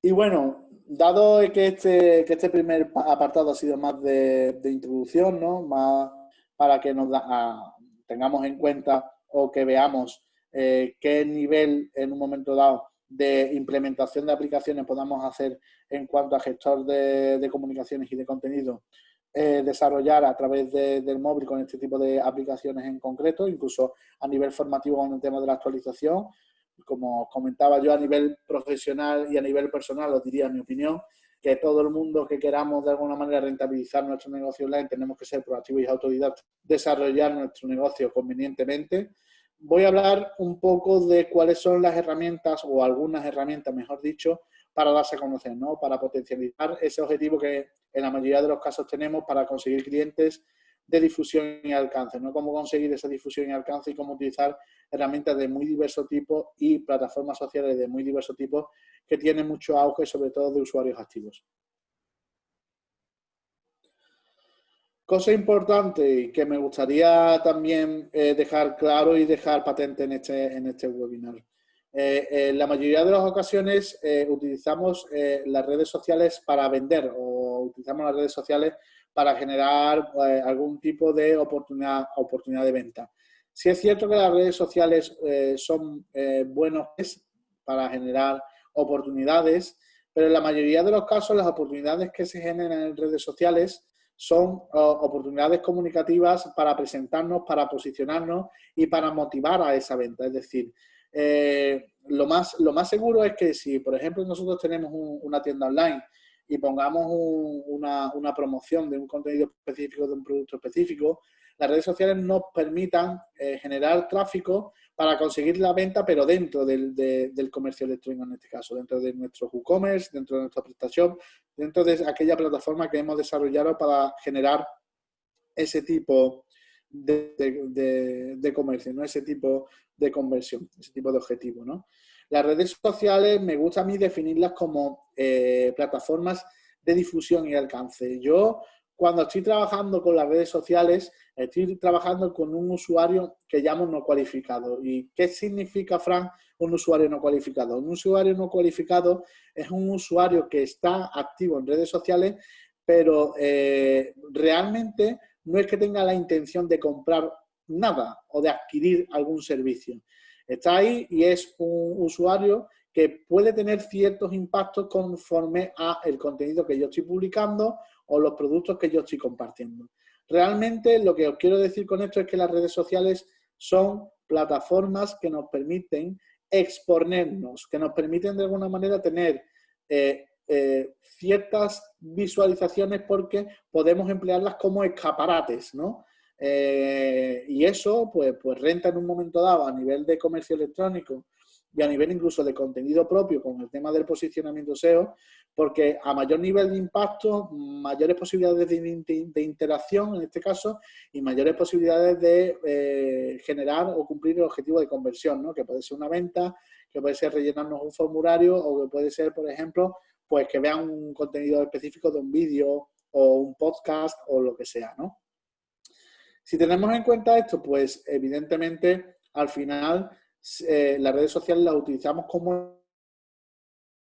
Y bueno, dado que este, que este primer apartado ha sido más de, introducción, ¿no? Más para que nos tengamos en cuenta o que veamos eh, qué nivel en un momento dado de implementación de aplicaciones podamos hacer en cuanto a gestor de, comunicaciones y de contenido, eh, desarrollar a través del móvil con este tipo de aplicaciones en concreto, incluso a nivel formativo con el tema de la actualización. Como comentaba yo a nivel profesional y a nivel personal, os diría mi opinión, que todo el mundo que queramos de alguna manera rentabilizar nuestro negocio online tenemos que ser proactivos y autodidactas, desarrollar nuestro negocio convenientemente voy a hablar un poco de cuáles son las herramientas, o algunas herramientas, mejor dicho, para darse a conocer, ¿no? Para potencializar ese objetivo que en la mayoría de los casos tenemos para conseguir clientes de difusión y alcance, ¿no? Cómo conseguir esa difusión y alcance y cómo utilizar herramientas de muy diverso tipo y plataformas sociales de muy diverso tipo que tienen mucho auge, sobre todo de usuarios activos. Cosa importante que me gustaría también eh, dejar claro y dejar patente en este, en este webinar. Eh, en la mayoría de las ocasiones eh, utilizamos las redes sociales para vender o utilizamos las redes sociales para generar algún tipo de oportunidad, oportunidad de venta. Si es cierto que las redes sociales son buenos para generar oportunidades, pero en la mayoría de los casos las oportunidades que se generan en redes sociales son oportunidades comunicativas para presentarnos, para posicionarnos y para motivar a esa venta. Es decir, eh, lo, más, lo más seguro es que si, por ejemplo, nosotros tenemos una tienda online y pongamos una, promoción de un contenido específico, de un producto específico, las redes sociales nos permitan eh, generar tráfico para conseguir la venta, pero dentro del, comercio electrónico en este caso, dentro de nuestro WooCommerce, dentro de nuestra prestación, dentro de aquella plataforma que hemos desarrollado para generar ese tipo de, comercio, ¿no? ese tipo de conversión, ese tipo de objetivo. Las redes sociales me gusta a mí definirlas como eh, plataformas de difusión y alcance. Yo cuando estoy trabajando con las redes sociales, estoy trabajando con un usuario que llamo no cualificado. ¿Y qué significa, Frank, un usuario no cualificado? Un usuario no cualificado es un usuario que está activo en redes sociales, pero eh, realmente no es que tenga la intención de comprar nada o de adquirir algún servicio. Está ahí y es un usuario que puede tener ciertos impactos conforme a el contenido que yo estoy publicando o los productos que yo estoy compartiendo. Realmente lo que os quiero decir con esto es que las redes sociales son plataformas que nos permiten exponernos, que nos permiten de alguna manera tener eh, eh, ciertas visualizaciones porque podemos emplearlas como escaparates, ¿no? Eh, y eso, pues, pues renta en un momento dado a nivel de comercio electrónico y a nivel incluso de contenido propio con el tema del posicionamiento SEO, porque a mayor nivel de impacto, mayores posibilidades de, interacción en este caso y mayores posibilidades de eh, generar o cumplir el objetivo de conversión, ¿no? que puede ser una venta, que puede ser rellenarnos un formulario o que puede ser, por ejemplo, pues que vean un contenido específico de un vídeo o un podcast o lo que sea, ¿no? Si tenemos en cuenta esto, pues evidentemente al final eh, las redes sociales las utilizamos como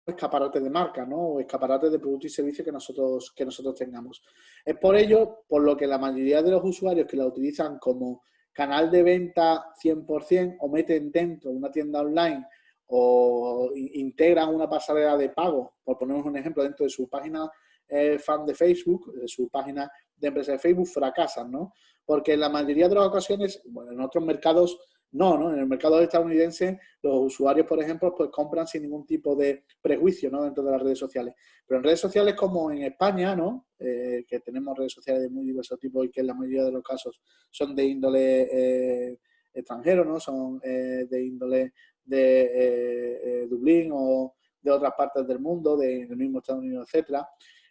escaparate de marca, ¿no? O escaparate de productos y servicios que nosotros, que nosotros tengamos. Es por ello, por lo que la mayoría de los usuarios que la utilizan como canal de venta 100% o meten dentro una tienda online o integran una pasarela de pago, por ponernos un ejemplo, dentro de su página eh, fan de Facebook, de su página de empresa de Facebook, fracasan, ¿no? Porque en la mayoría de las ocasiones, bueno, en otros mercados no, ¿no? En el mercado estadounidense los usuarios, por ejemplo, pues compran sin ningún tipo de prejuicio, ¿no? Dentro de las redes sociales. Pero en redes sociales como en España, ¿no? Eh, que tenemos redes sociales de muy diversos tipos y que en la mayoría de los casos son de índole eh, extranjero, ¿no? Son eh, de índole de Dublín o de otras partes del mundo, del mismo Estados Unidos, etcétera.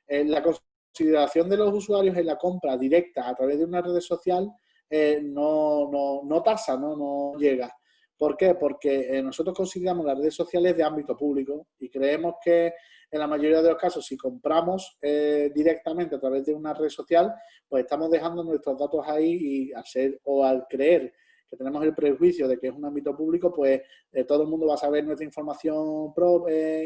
la consideración de los usuarios en la compra directa a través de una red social eh, no, no, no tasa, ¿no? no llega. ¿Por qué? Porque eh, nosotros consideramos las redes sociales de ámbito público y creemos que en la mayoría de los casos, si compramos eh, directamente a través de una red social, pues estamos dejando nuestros datos ahí y al ser o al creer que tenemos el prejuicio de que es un ámbito público, pues todo el mundo va a saber nuestra información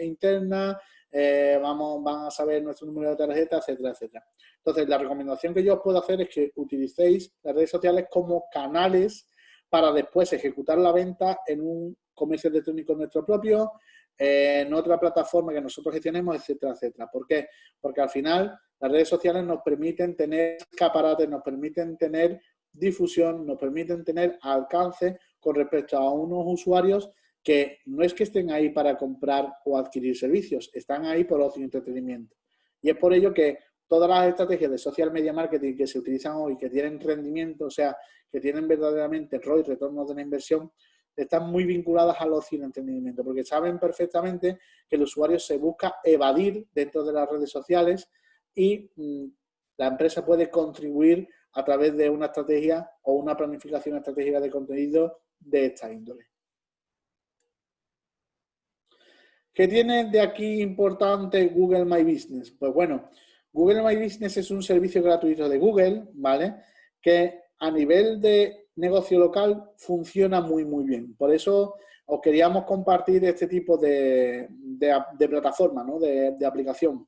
interna, eh, vamos, van a saber nuestro número de tarjeta, etcétera, etcétera. Entonces, la recomendación que yo os puedo hacer es que utilicéis las redes sociales como canales para después ejecutar la venta en un comercio electrónico nuestro propio, en otra plataforma que nosotros gestionemos, etcétera, etcétera. ¿Por qué? Porque al final las redes sociales nos permiten tener escaparates, nos permiten tener difusión, nos permiten tener alcance con respecto a unos usuarios que no es que estén ahí para comprar o adquirir servicios, están ahí por ocio y entretenimiento. Y es por ello que todas las estrategias de social media marketing que se utilizan hoy, que tienen rendimiento, o sea, que tienen verdaderamente ROI, retorno de la inversión, están muy vinculadas al ocio y entretenimiento, porque saben perfectamente que el usuario se busca evadir dentro de las redes sociales y mm, la empresa puede contribuir a través de una estrategia o una planificación estratégica de contenido de esta índole. ¿Qué tiene de aquí importante Google My Business? Pues bueno, Google My Business es un servicio gratuito de Google, ¿vale? Que a nivel de negocio local funciona muy, muy bien. Por eso os queríamos compartir este tipo de, plataforma, ¿no? De, aplicación.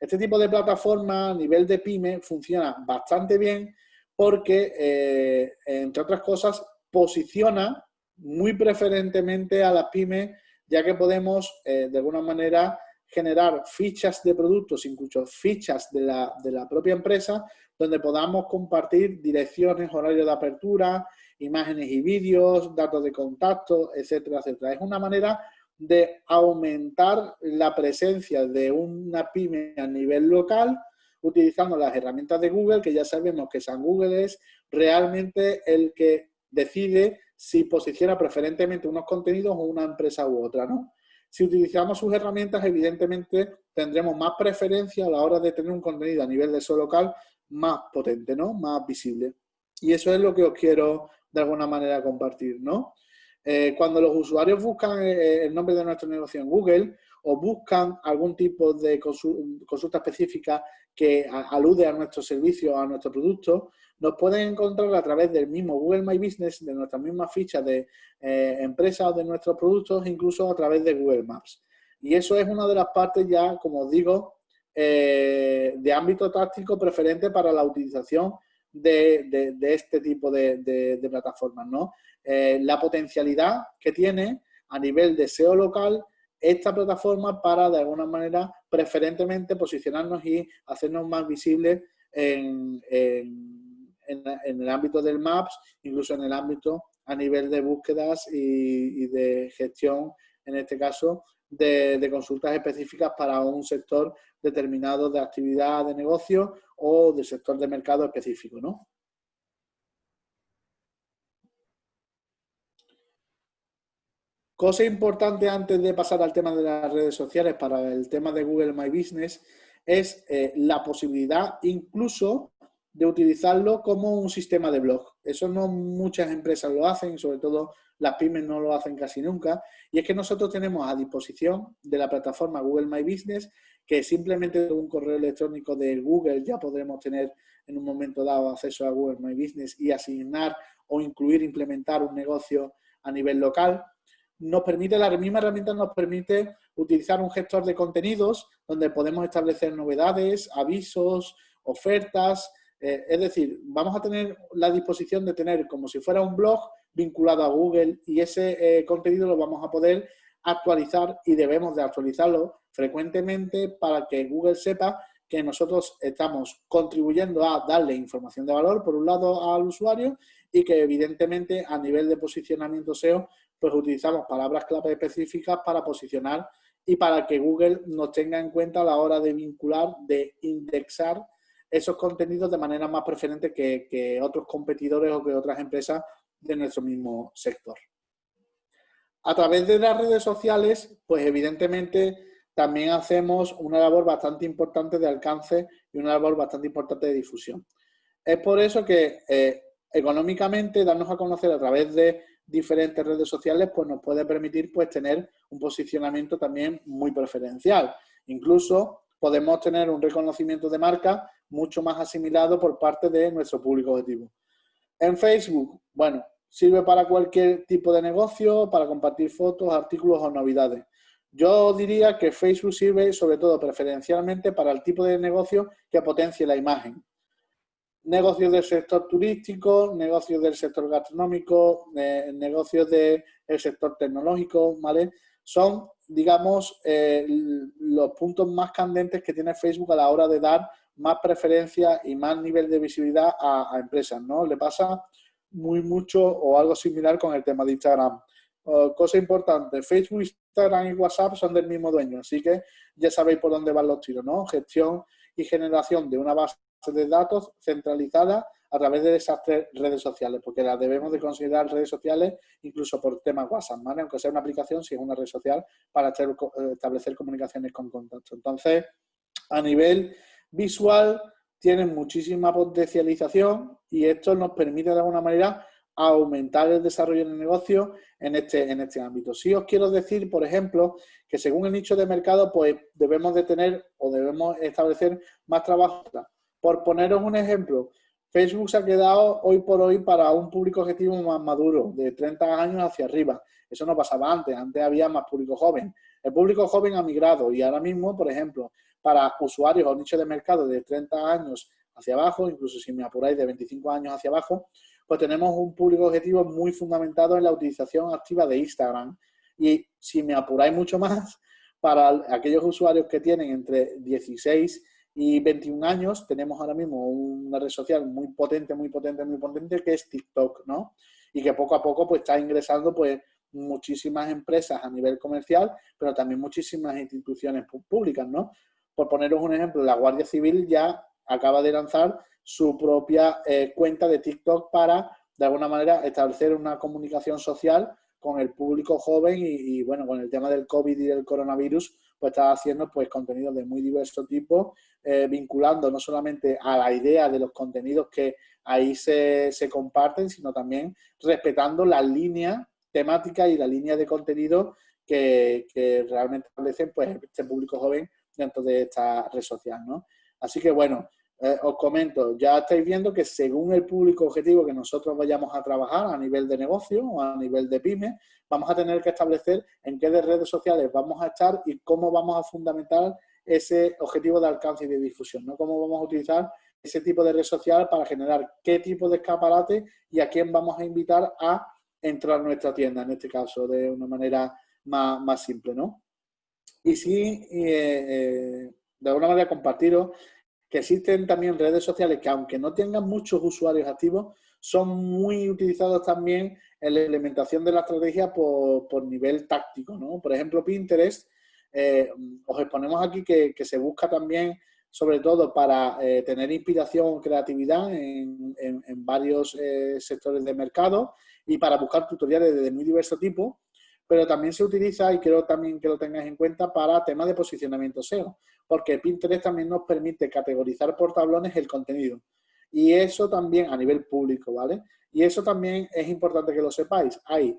Este tipo de plataforma a nivel de pyme funciona bastante bien porque, eh, entre otras cosas, posiciona muy preferentemente a las pymes ya que podemos eh, de alguna manera generar fichas de productos, incluso fichas de la, de la propia empresa, donde podamos compartir direcciones, horarios de apertura, imágenes y vídeos, datos de contacto, etcétera, etcétera. Es una manera de aumentar la presencia de una pyme a nivel local utilizando las herramientas de Google, que ya sabemos que San Google es realmente el que decide si posiciona preferentemente unos contenidos o una empresa u otra, ¿no? Si utilizamos sus herramientas, evidentemente tendremos más preferencia a la hora de tener un contenido a nivel de SEO local más potente, ¿no? Más visible. Y eso es lo que os quiero de alguna manera compartir, ¿no? Eh, cuando los usuarios buscan eh, el nombre de nuestro negocio en Google o buscan algún tipo de consulta específica que alude a nuestro servicio, a nuestro producto, nos pueden encontrar a través del mismo Google My Business, de nuestras mismas fichas de eh, empresas o de nuestros productos, incluso a través de Google Maps. Y eso es una de las partes ya, como digo, eh, de ámbito táctico preferente para la utilización de, este tipo de, plataformas. ¿no? Eh, la potencialidad que tiene a nivel de SEO local esta plataforma para, de alguna manera, preferentemente posicionarnos y hacernos más visibles en, el ámbito del Maps, incluso en el ámbito a nivel de búsquedas y, de gestión, en este caso, de, consultas específicas para un sector determinado de actividad de negocio o de sector de mercado específico, ¿no? Cosa importante antes de pasar al tema de las redes sociales para el tema de Google My Business es eh, la posibilidad incluso de utilizarlo como un sistema de blog. Eso no muchas empresas lo hacen, sobre todo las pymes no lo hacen casi nunca. Y es que nosotros tenemos a disposición de la plataforma Google My Business que simplemente un correo electrónico de Google ya podremos tener en un momento dado acceso a Google My Business y asignar o incluir, implementar un negocio a nivel local nos permite, la misma herramienta nos permite utilizar un gestor de contenidos donde podemos establecer novedades, avisos, ofertas, eh, es decir, vamos a tener la disposición de tener como si fuera un blog vinculado a Google y ese eh, contenido lo vamos a poder actualizar y debemos de actualizarlo frecuentemente para que Google sepa que nosotros estamos contribuyendo a darle información de valor, por un lado, al usuario y que evidentemente a nivel de posicionamiento SEO pues utilizamos palabras clave específicas para posicionar y para que Google nos tenga en cuenta a la hora de vincular, de indexar esos contenidos de manera más preferente que, otros competidores o que otras empresas de nuestro mismo sector. A través de las redes sociales, pues evidentemente también hacemos una labor bastante importante de alcance y una labor bastante importante de difusión. Es por eso que eh, económicamente darnos a conocer a través de diferentes redes sociales, pues nos puede permitir pues tener un posicionamiento también muy preferencial. Incluso podemos tener un reconocimiento de marca mucho más asimilado por parte de nuestro público objetivo. En Facebook, bueno, sirve para cualquier tipo de negocio, para compartir fotos, artículos o novedades. Yo diría que Facebook sirve sobre todo preferencialmente para el tipo de negocio que potencie la imagen negocios del sector turístico, negocios del sector gastronómico, negocios del sector tecnológico, ¿vale? Son, digamos, eh, los puntos más candentes que tiene Facebook a la hora de dar más preferencia y más nivel de visibilidad a, empresas, ¿no? Le pasa muy mucho o algo similar con el tema de Instagram. cosa importante, Facebook, Instagram y WhatsApp son del mismo dueño, así que ya sabéis por dónde van los tiros, ¿no? Gestión y generación de una base de datos centralizada a través de esas redes sociales, porque las debemos de considerar redes sociales incluso por temas WhatsApp, aunque sea una aplicación, si es una red social, para eh, establecer comunicaciones con contacto. Entonces, a nivel visual, tienen muchísima potencialización y esto nos permite de alguna manera aumentar el desarrollo del negocio en este, en este ámbito. Si os quiero decir, por ejemplo, que según el nicho de mercado, pues debemos de tener o debemos establecer más trabajo por poneros un ejemplo, Facebook se ha quedado hoy por hoy para un público objetivo más maduro, de 30 años hacia arriba. Eso no pasaba antes, antes había más público joven. El público joven ha migrado y ahora mismo, por ejemplo, para usuarios o nichos de mercado de 30 años hacia abajo, incluso si me apuráis de 25 años hacia abajo, pues tenemos un público objetivo muy fundamentado en la utilización activa de Instagram. Y si me apuráis mucho más, para aquellos usuarios que tienen entre 16 y 21 años tenemos ahora mismo una red social muy potente, muy potente, muy potente que es TikTok, ¿no? Y que poco a poco pues está ingresando pues muchísimas empresas a nivel comercial, pero también muchísimas instituciones públicas, ¿no? Por poneros un ejemplo, la Guardia Civil ya acaba de lanzar su propia eh, cuenta de TikTok para, de alguna manera, establecer una comunicación social con el público joven y, y, bueno, con el tema del COVID y del coronavirus, pues haciendo pues contenidos de muy diverso tipo, eh, vinculando no solamente a la idea de los contenidos que ahí se, comparten, sino también respetando la línea temática y la línea de contenido que, realmente establecen pues este público joven dentro de esta red social, ¿no? Así que bueno, eh, os comento, ya estáis viendo que según el público objetivo que nosotros vayamos a trabajar a nivel de negocio o a nivel de pyme, vamos a tener que establecer en qué de redes sociales vamos a estar y cómo vamos a fundamentar ese objetivo de alcance y de difusión, ¿no? Cómo vamos a utilizar ese tipo de red social para generar qué tipo de escaparate y a quién vamos a invitar a entrar a nuestra tienda, en este caso, de una manera más, simple, ¿no? Y sí, eh, eh, de alguna manera compartiros que existen también redes sociales que aunque no tengan muchos usuarios activos, son muy utilizados también en la implementación de la estrategia por, nivel táctico, ¿no? Por ejemplo, Pinterest, eh, os exponemos aquí que, se busca también, sobre todo para eh, tener inspiración creatividad en, varios eh, sectores de mercado y para buscar tutoriales de muy diverso tipo, pero también se utiliza, y quiero también que lo tengáis en cuenta, para temas de posicionamiento SEO, porque Pinterest también nos permite categorizar por tablones el contenido. Y eso también a nivel público, ¿vale? Y eso también es importante que lo sepáis. Hay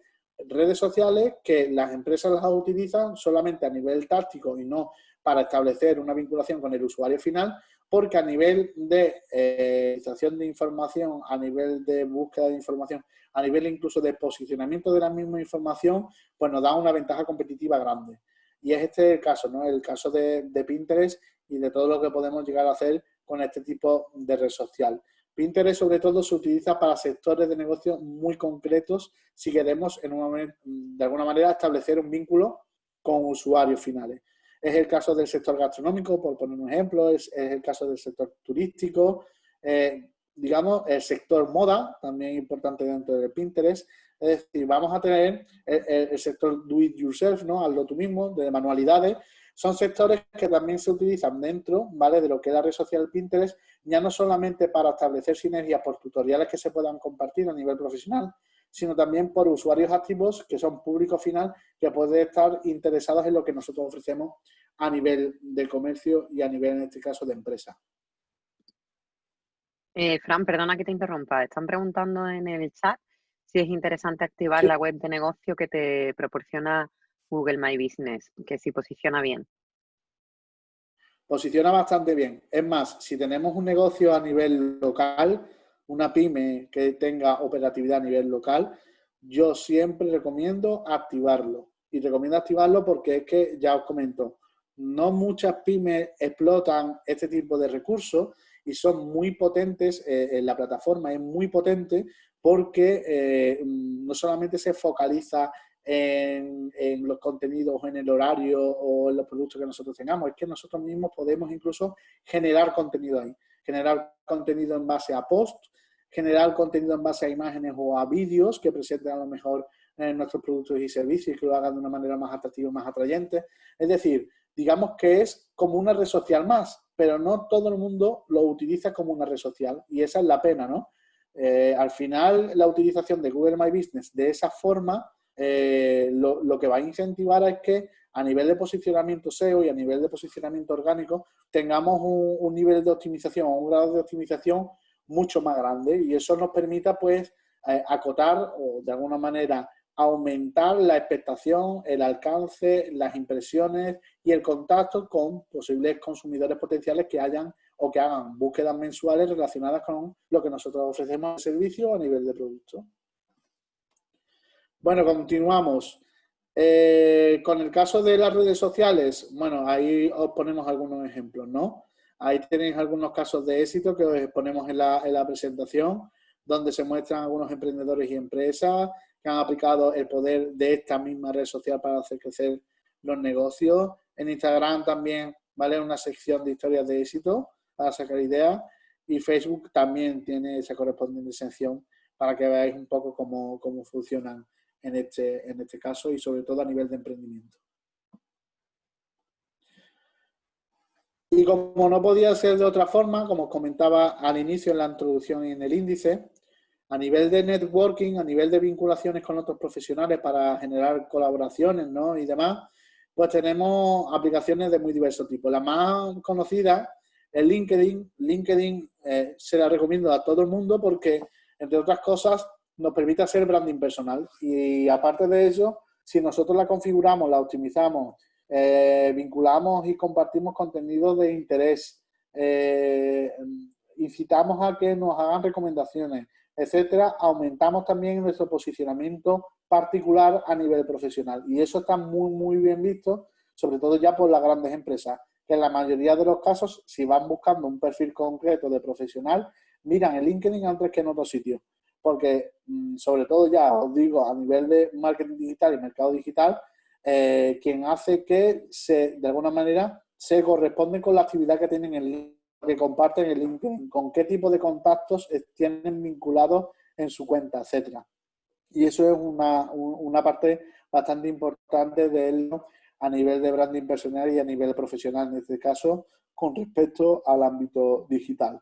redes sociales que las empresas las utilizan solamente a nivel táctico y no para establecer una vinculación con el usuario final, porque a nivel de eh, de información, a nivel de búsqueda de información, a nivel incluso de posicionamiento de la misma información, pues nos da una ventaja competitiva grande. Y es este el caso, ¿no? El caso de, Pinterest y de todo lo que podemos llegar a hacer con este tipo de red social. Pinterest sobre todo se utiliza para sectores de negocio muy concretos si queremos de alguna manera establecer un vínculo con usuarios finales. Es el caso del sector gastronómico, por poner un ejemplo, es, el caso del sector turístico, eh, digamos, el sector moda, también importante dentro de Pinterest. Es decir, vamos a tener el, sector do it yourself, ¿no? Hazlo tú mismo, de manualidades, son sectores que también se utilizan dentro ¿vale? de lo que es la red social Pinterest, ya no solamente para establecer sinergias por tutoriales que se puedan compartir a nivel profesional, sino también por usuarios activos que son público final que pueden estar interesados en lo que nosotros ofrecemos a nivel de comercio y a nivel, en este caso, de empresa. Eh, Fran, perdona que te interrumpa. Están preguntando en el chat si es interesante activar la web de negocio que te proporciona Google My Business, que si posiciona bien. Posiciona bastante bien. Es más, si tenemos un negocio a nivel local, una pyme que tenga operatividad a nivel local, yo siempre recomiendo activarlo. Y recomiendo activarlo porque es que, ya os comento, no muchas pymes explotan este tipo de recursos y son muy potentes, eh, en la plataforma es muy potente porque eh, no solamente se focaliza en, los contenidos, en el horario o en los productos que nosotros tengamos. Es que nosotros mismos podemos incluso generar contenido ahí. Generar contenido en base a post, generar contenido en base a imágenes o a vídeos que presenten a lo mejor eh, nuestros productos y servicios y que lo hagan de una manera más atractiva, más atrayente. Es decir, digamos que es como una red social más, pero no todo el mundo lo utiliza como una red social y esa es la pena, ¿no? Eh, al final, la utilización de Google My Business de esa forma eh, lo, que va a incentivar es que a nivel de posicionamiento SEO y a nivel de posicionamiento orgánico tengamos un, nivel de optimización, un grado de optimización mucho más grande. Y eso nos permita pues eh, acotar o de alguna manera aumentar la expectación, el alcance, las impresiones y el contacto con posibles consumidores potenciales que hayan o que hagan búsquedas mensuales relacionadas con lo que nosotros ofrecemos de servicio a nivel de producto. Bueno, continuamos. Eh, con el caso de las redes sociales, bueno, ahí os ponemos algunos ejemplos, ¿no? Ahí tenéis algunos casos de éxito que os ponemos en la, en la presentación, donde se muestran algunos emprendedores y empresas que han aplicado el poder de esta misma red social para hacer crecer los negocios. En Instagram también, ¿vale? Una sección de historias de éxito para sacar ideas. Y Facebook también tiene esa correspondiente sección para que veáis un poco cómo, cómo funcionan en este, en este caso y sobre todo a nivel de emprendimiento. Y como no podía ser de otra forma, como os comentaba al inicio en la introducción y en el índice, a nivel de networking, a nivel de vinculaciones con otros profesionales para generar colaboraciones ¿no? y demás, pues tenemos aplicaciones de muy diversos tipos. La más conocida es LinkedIn. LinkedIn eh, se la recomiendo a todo el mundo porque, entre otras cosas, nos permite hacer branding personal. Y aparte de eso, si nosotros la configuramos, la optimizamos, eh, vinculamos y compartimos contenido de interés, eh, incitamos a que nos hagan recomendaciones, etcétera, aumentamos también nuestro posicionamiento particular a nivel profesional. Y eso está muy, muy bien visto, sobre todo ya por las grandes empresas, que en la mayoría de los casos, si van buscando un perfil concreto de profesional, miran el LinkedIn antes que en otros sitios porque mm, sobre todo ya os digo a nivel de marketing digital y mercado digital, eh, quien hace que se, de alguna manera se corresponde con la actividad que tienen en que comparten en LinkedIn, con qué tipo de contactos tienen vinculados en su cuenta, etcétera. Y eso es una, una parte bastante importante de él a nivel de branding personal y a nivel profesional, en este caso, con respecto al ámbito digital.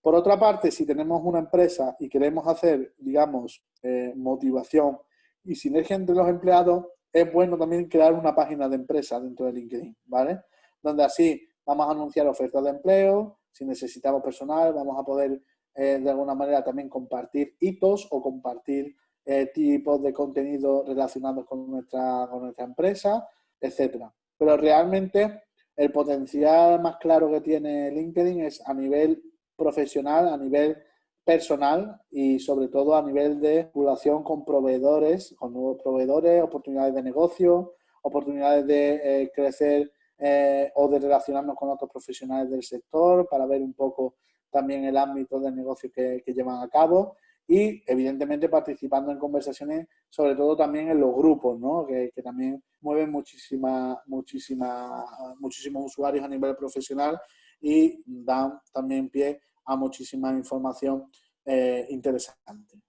Por otra parte, si tenemos una empresa y queremos hacer, digamos, eh, motivación y sinergia entre los empleados, es bueno también crear una página de empresa dentro de LinkedIn, ¿vale? Donde así vamos a anunciar ofertas de empleo, si necesitamos personal, vamos a poder eh, de alguna manera también compartir hitos o compartir eh, tipos de contenido relacionados con nuestra, con nuestra empresa, etcétera. Pero realmente el potencial más claro que tiene LinkedIn es a nivel profesional, a nivel personal y sobre todo a nivel de población con proveedores, con nuevos proveedores, oportunidades de negocio, oportunidades de eh, crecer eh, o de relacionarnos con otros profesionales del sector para ver un poco también el ámbito de negocio que, llevan a cabo y evidentemente participando en conversaciones, sobre todo también en los grupos, ¿no? que, también mueven muchísima, muchísima, muchísimos usuarios a nivel profesional y dan también pie a muchísima información eh, interesante.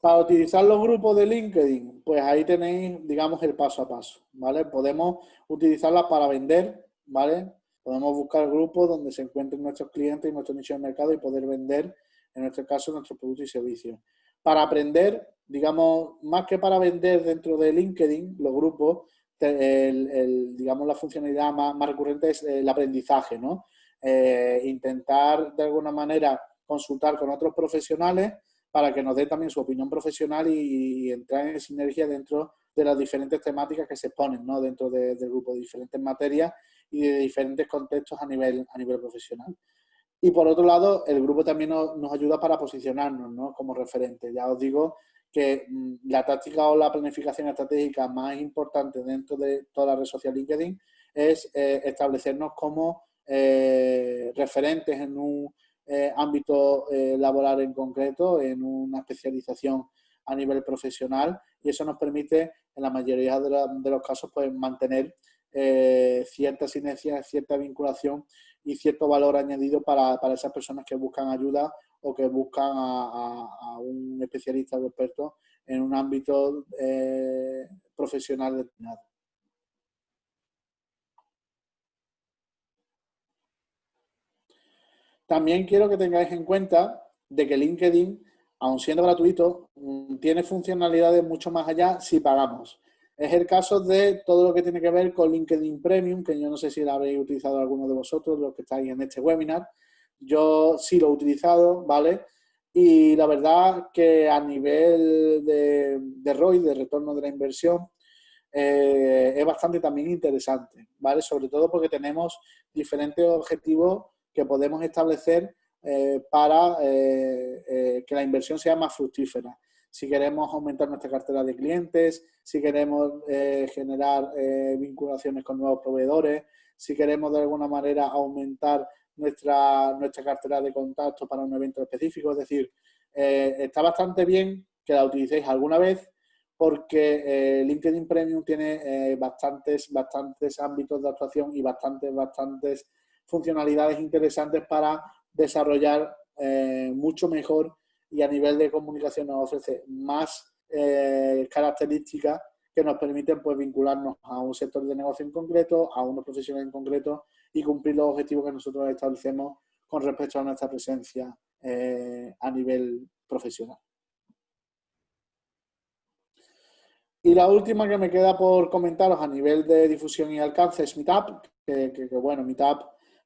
Para utilizar los grupos de LinkedIn, pues ahí tenéis, digamos, el paso a paso, ¿vale? Podemos utilizarlas para vender, ¿vale? Podemos buscar grupos donde se encuentren nuestros clientes y nuestro nicho de mercado y poder vender, en nuestro caso, nuestros productos y servicios. Para aprender, digamos, más que para vender dentro de LinkedIn, los grupos, el, digamos, la funcionalidad más, recurrente es el aprendizaje, ¿no? Eh, intentar, de alguna manera, consultar con otros profesionales para que nos dé también su opinión profesional y, entrar en sinergia dentro de las diferentes temáticas que se exponen ¿no? dentro del grupo, de diferentes materias y de diferentes contextos a nivel, a nivel profesional. Y por otro lado, el grupo también nos, ayuda para posicionarnos ¿no? como referente. Ya os digo que mm, la táctica o la planificación estratégica más importante dentro de toda la red social LinkedIn es eh, establecernos como eh, referentes en un eh, ámbito eh, laboral en concreto, en una especialización a nivel profesional y eso nos permite en la mayoría de, los casos pues mantener eh, cierta sinergia, cierta vinculación y cierto valor añadido para, esas personas que buscan ayuda o que buscan a, un especialista o experto en un ámbito profesional determinado. También quiero que tengáis en cuenta de que LinkedIn, aun siendo gratuito, mm, tiene funcionalidades mucho más allá si pagamos. Es el caso de todo lo que tiene que ver con LinkedIn Premium, que yo no sé si lo habréis utilizado alguno de vosotros, los que estáis en este webinar. Yo sí lo he utilizado, ¿vale? Y la verdad que a nivel de, ROI, de retorno de la inversión, eh, es bastante también interesante, ¿vale? Sobre todo porque tenemos diferentes objetivos que podemos establecer eh, para eh, eh, que la inversión sea más fructífera. Si queremos aumentar nuestra cartera de clientes, si queremos generar vinculaciones con nuevos proveedores, si queremos de alguna manera aumentar nuestra, nuestra cartera de contactos para un evento específico. Es decir, está bastante bien que la utilicéis alguna vez porque LinkedIn Premium tiene bastantes, bastantes ámbitos de actuación y bastantes, bastantes funcionalidades interesantes para desarrollar eh, mucho mejor y a nivel de comunicación nos ofrece más eh, características que nos permiten pues, vincularnos a un sector de negocio en concreto, a unos profesionales en concreto y cumplir los objetivos que nosotros establecemos con respecto a nuestra presencia eh, a nivel profesional. Y la última que me queda por comentaros a nivel de difusión y alcance es Meetup, que, bueno, Meetup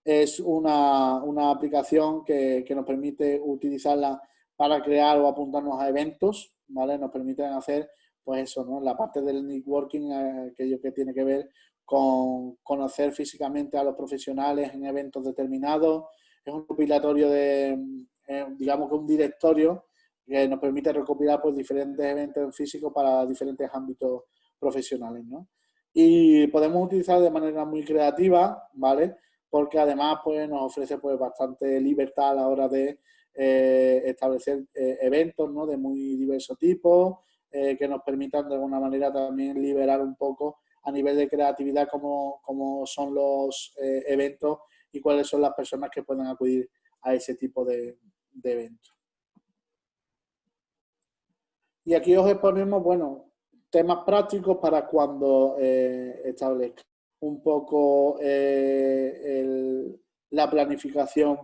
es una, aplicación que, nos permite utilizarla para crear o apuntarnos a eventos, ¿vale? Nos permiten hacer, pues eso, ¿no? La parte del networking, eh, aquello que tiene que ver con conocer físicamente a los profesionales en eventos determinados. Es un compilatorio de, eh, digamos que un directorio que nos permite recopilar pues, diferentes eventos físicos para diferentes ámbitos profesionales, ¿no? Y podemos utilizar de manera muy creativa, ¿vale? Porque además pues, nos ofrece pues, bastante libertad a la hora de eh, establecer eh, eventos ¿no? de muy diversos tipos, eh, que nos permitan de alguna manera también liberar un poco a nivel de creatividad cómo, son los eventos y cuáles son las personas que pueden acudir a ese tipo de, eventos. Y aquí os exponemos, bueno, temas prácticos para cuando eh, un poco eh, la planificación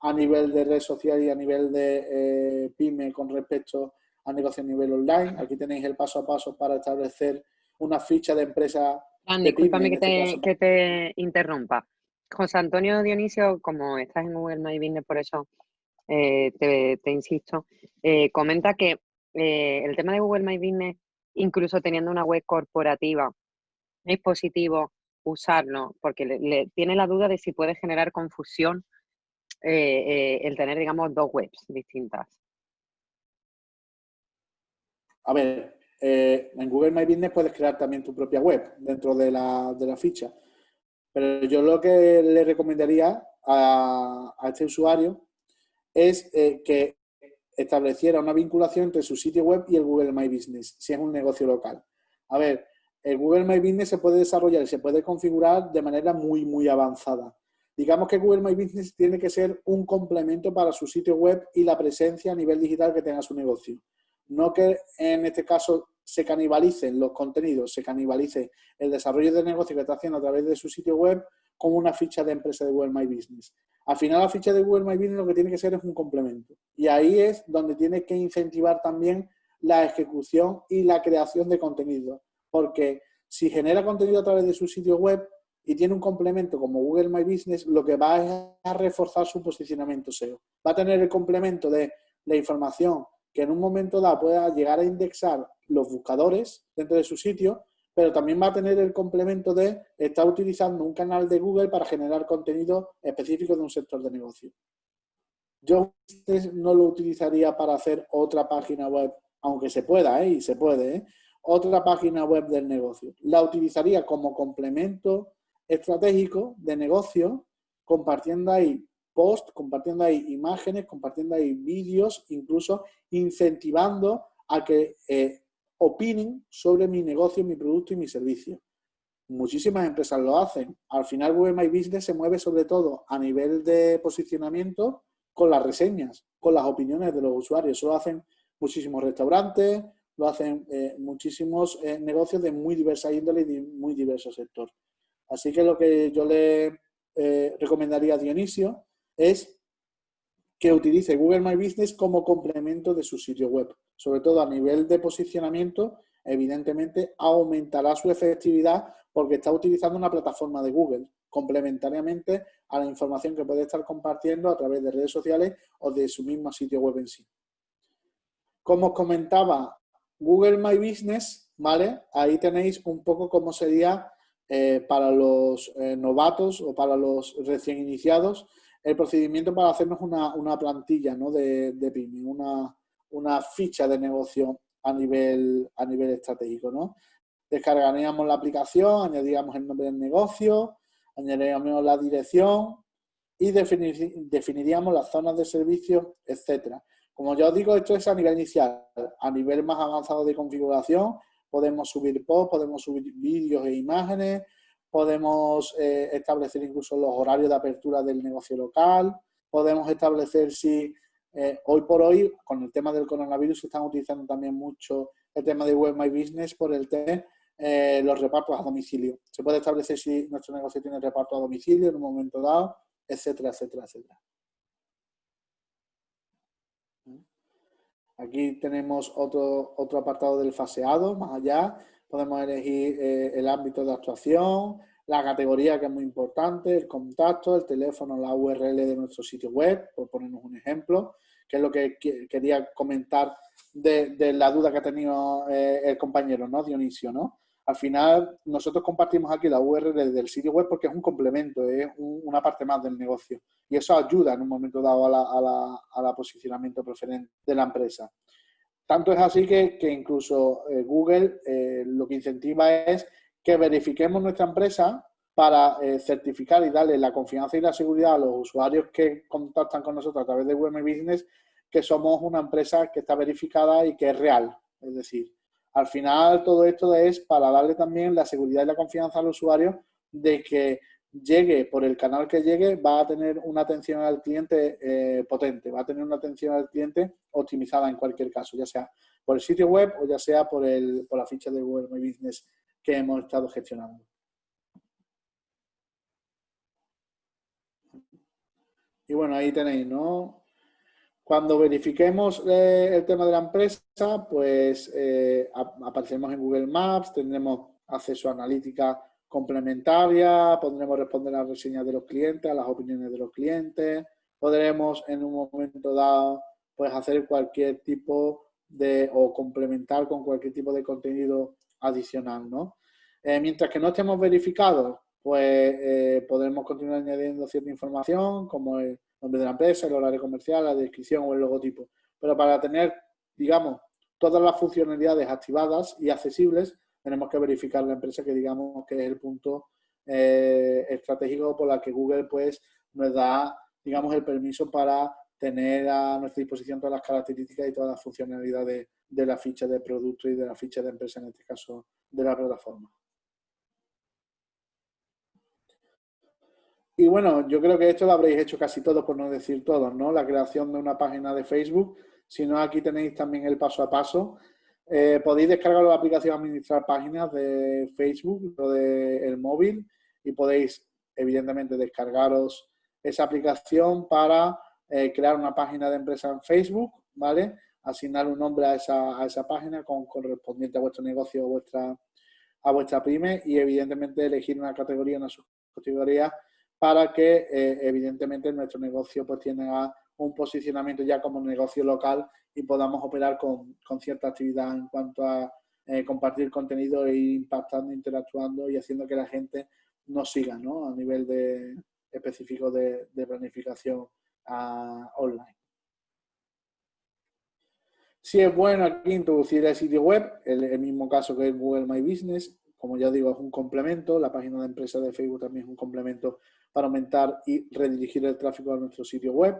a nivel de red social y a nivel de eh, pyme con respecto a negocio a nivel online. Aquí tenéis el paso a paso para establecer una ficha de empresa. discúlpame este que, te, interrumpa. José Antonio Dionisio, como estás en Google My Business, por eso eh, te, insisto, eh, comenta que el tema de Google My Business, incluso teniendo una web corporativa, es positivo usarlo porque le, tiene la duda de si puede generar confusión eh, eh, el tener, digamos, dos webs distintas? A ver, eh, en Google My Business puedes crear también tu propia web dentro de la, de la ficha. Pero yo lo que le recomendaría a, a este usuario es que estableciera una vinculación entre su sitio web y el Google My Business, si es un negocio local. A ver, el Google My Business se puede desarrollar y se puede configurar de manera muy, muy avanzada. Digamos que Google My Business tiene que ser un complemento para su sitio web y la presencia a nivel digital que tenga su negocio. No que en este caso se canibalicen los contenidos, se canibalice el desarrollo de negocio que está haciendo a través de su sitio web como una ficha de empresa de Google My Business. Al final la ficha de Google My Business lo que tiene que ser es un complemento. Y ahí es donde tiene que incentivar también la ejecución y la creación de contenido. Porque si genera contenido a través de su sitio web, y tiene un complemento como Google My Business, lo que va a reforzar su posicionamiento SEO. Va a tener el complemento de la información que en un momento dado pueda llegar a indexar los buscadores dentro de su sitio, pero también va a tener el complemento de estar utilizando un canal de Google para generar contenido específico de un sector de negocio. Yo no lo utilizaría para hacer otra página web, aunque se pueda, ¿eh? y se puede, ¿eh? Otra página web del negocio. La utilizaría como complemento estratégico de negocio, compartiendo ahí posts, compartiendo ahí imágenes, compartiendo ahí vídeos, incluso incentivando a que eh, opinen sobre mi negocio, mi producto y mi servicio. Muchísimas empresas lo hacen. Al final Google My Business se mueve sobre todo a nivel de posicionamiento con las reseñas, con las opiniones de los usuarios. Eso lo hacen muchísimos restaurantes, lo hacen eh, muchísimos eh, negocios de muy diversa índole y de muy diversos sectores. Así que lo que yo le eh, recomendaría a Dionisio es que utilice Google My Business como complemento de su sitio web. Sobre todo a nivel de posicionamiento, evidentemente aumentará su efectividad porque está utilizando una plataforma de Google complementariamente a la información que puede estar compartiendo a través de redes sociales o de su mismo sitio web en sí. Como os comentaba, Google My Business, ¿vale? Ahí tenéis un poco cómo sería eh, para los eh, novatos o para los recién iniciados el procedimiento para hacernos una, plantilla ¿no? de, de PYME, una, ficha de negocio a nivel, a nivel estratégico. ¿no? Descargaríamos la aplicación, añadiríamos el nombre del negocio, añadiríamos la dirección y definiríamos las zonas de servicio, etcétera. Como ya os digo, esto es a nivel inicial. A nivel más avanzado de configuración, podemos subir posts, podemos subir vídeos e imágenes, podemos eh, establecer incluso los horarios de apertura del negocio local, podemos establecer si eh, hoy por hoy, con el tema del coronavirus, se están utilizando también mucho el tema de Web My Business por el tema eh, los repartos a domicilio. Se puede establecer si nuestro negocio tiene reparto a domicilio en un momento dado, etcétera, etcétera, etcétera. Aquí tenemos otro, otro apartado del faseado, más allá. Podemos elegir eh, el ámbito de actuación, la categoría que es muy importante, el contacto, el teléfono, la URL de nuestro sitio web, por ponernos un ejemplo, que es lo que quería comentar de, la duda que ha tenido eh, el compañero, ¿no? Dionisio, ¿no? Al final, nosotros compartimos aquí la URL del sitio web porque es un complemento, es una parte más del negocio. Y eso ayuda en un momento dado a la, posicionamiento preferente de la empresa. Tanto es así que, incluso eh, Google eh, lo que incentiva es que verifiquemos nuestra empresa para eh, certificar y darle la confianza y la seguridad a los usuarios que contactan con nosotros a través de Web Business que somos una empresa que está verificada y que es real. Es decir, al final, todo esto es para darle también la seguridad y la confianza al usuario de que llegue por el canal que llegue, va a tener una atención al cliente eh, potente, va a tener una atención al cliente optimizada en cualquier caso, ya sea por el sitio web o ya sea por, el, por la ficha de Google My Business que hemos estado gestionando. Y bueno, ahí tenéis, ¿no? Cuando verifiquemos eh, el tema de la empresa, pues eh, apareceremos en Google Maps, tendremos acceso a analítica complementaria, podremos responder a las reseñas de los clientes, a las opiniones de los clientes, podremos en un momento dado pues hacer cualquier tipo de o complementar con cualquier tipo de contenido adicional, ¿no? Eh, mientras que no estemos verificados, pues eh, podremos continuar añadiendo cierta información como el nombre de la empresa, el horario comercial, la descripción o el logotipo. Pero para tener, digamos, todas las funcionalidades activadas y accesibles, tenemos que verificar la empresa que digamos que es el punto eh, estratégico por la que Google pues nos da, digamos, el permiso para tener a nuestra disposición todas las características y todas las funcionalidades de la ficha de producto y de la ficha de empresa, en este caso, de la plataforma. Y bueno, yo creo que esto lo habréis hecho casi todos, por no decir todos, ¿no? La creación de una página de Facebook. Si no, aquí tenéis también el paso a paso. Eh, podéis descargar la aplicación Administrar Páginas de Facebook o del móvil y podéis, evidentemente, descargaros esa aplicación para eh, crear una página de empresa en Facebook, ¿vale? Asignar un nombre a esa, a esa página con correspondiente a vuestro negocio o vuestra, a vuestra pyme y, evidentemente, elegir una categoría, una subcategoría para que, eh, evidentemente, nuestro negocio pues tenga un posicionamiento ya como negocio local y podamos operar con, cierta actividad en cuanto a eh, compartir contenido e impactando, interactuando y haciendo que la gente nos siga ¿no? a nivel de, específico de, planificación ah, online. Si es bueno aquí introducir el sitio web, el, el, mismo caso que en Google My Business, como ya digo, es un complemento, la página de empresa de Facebook también es un complemento para aumentar y redirigir el tráfico a nuestro sitio web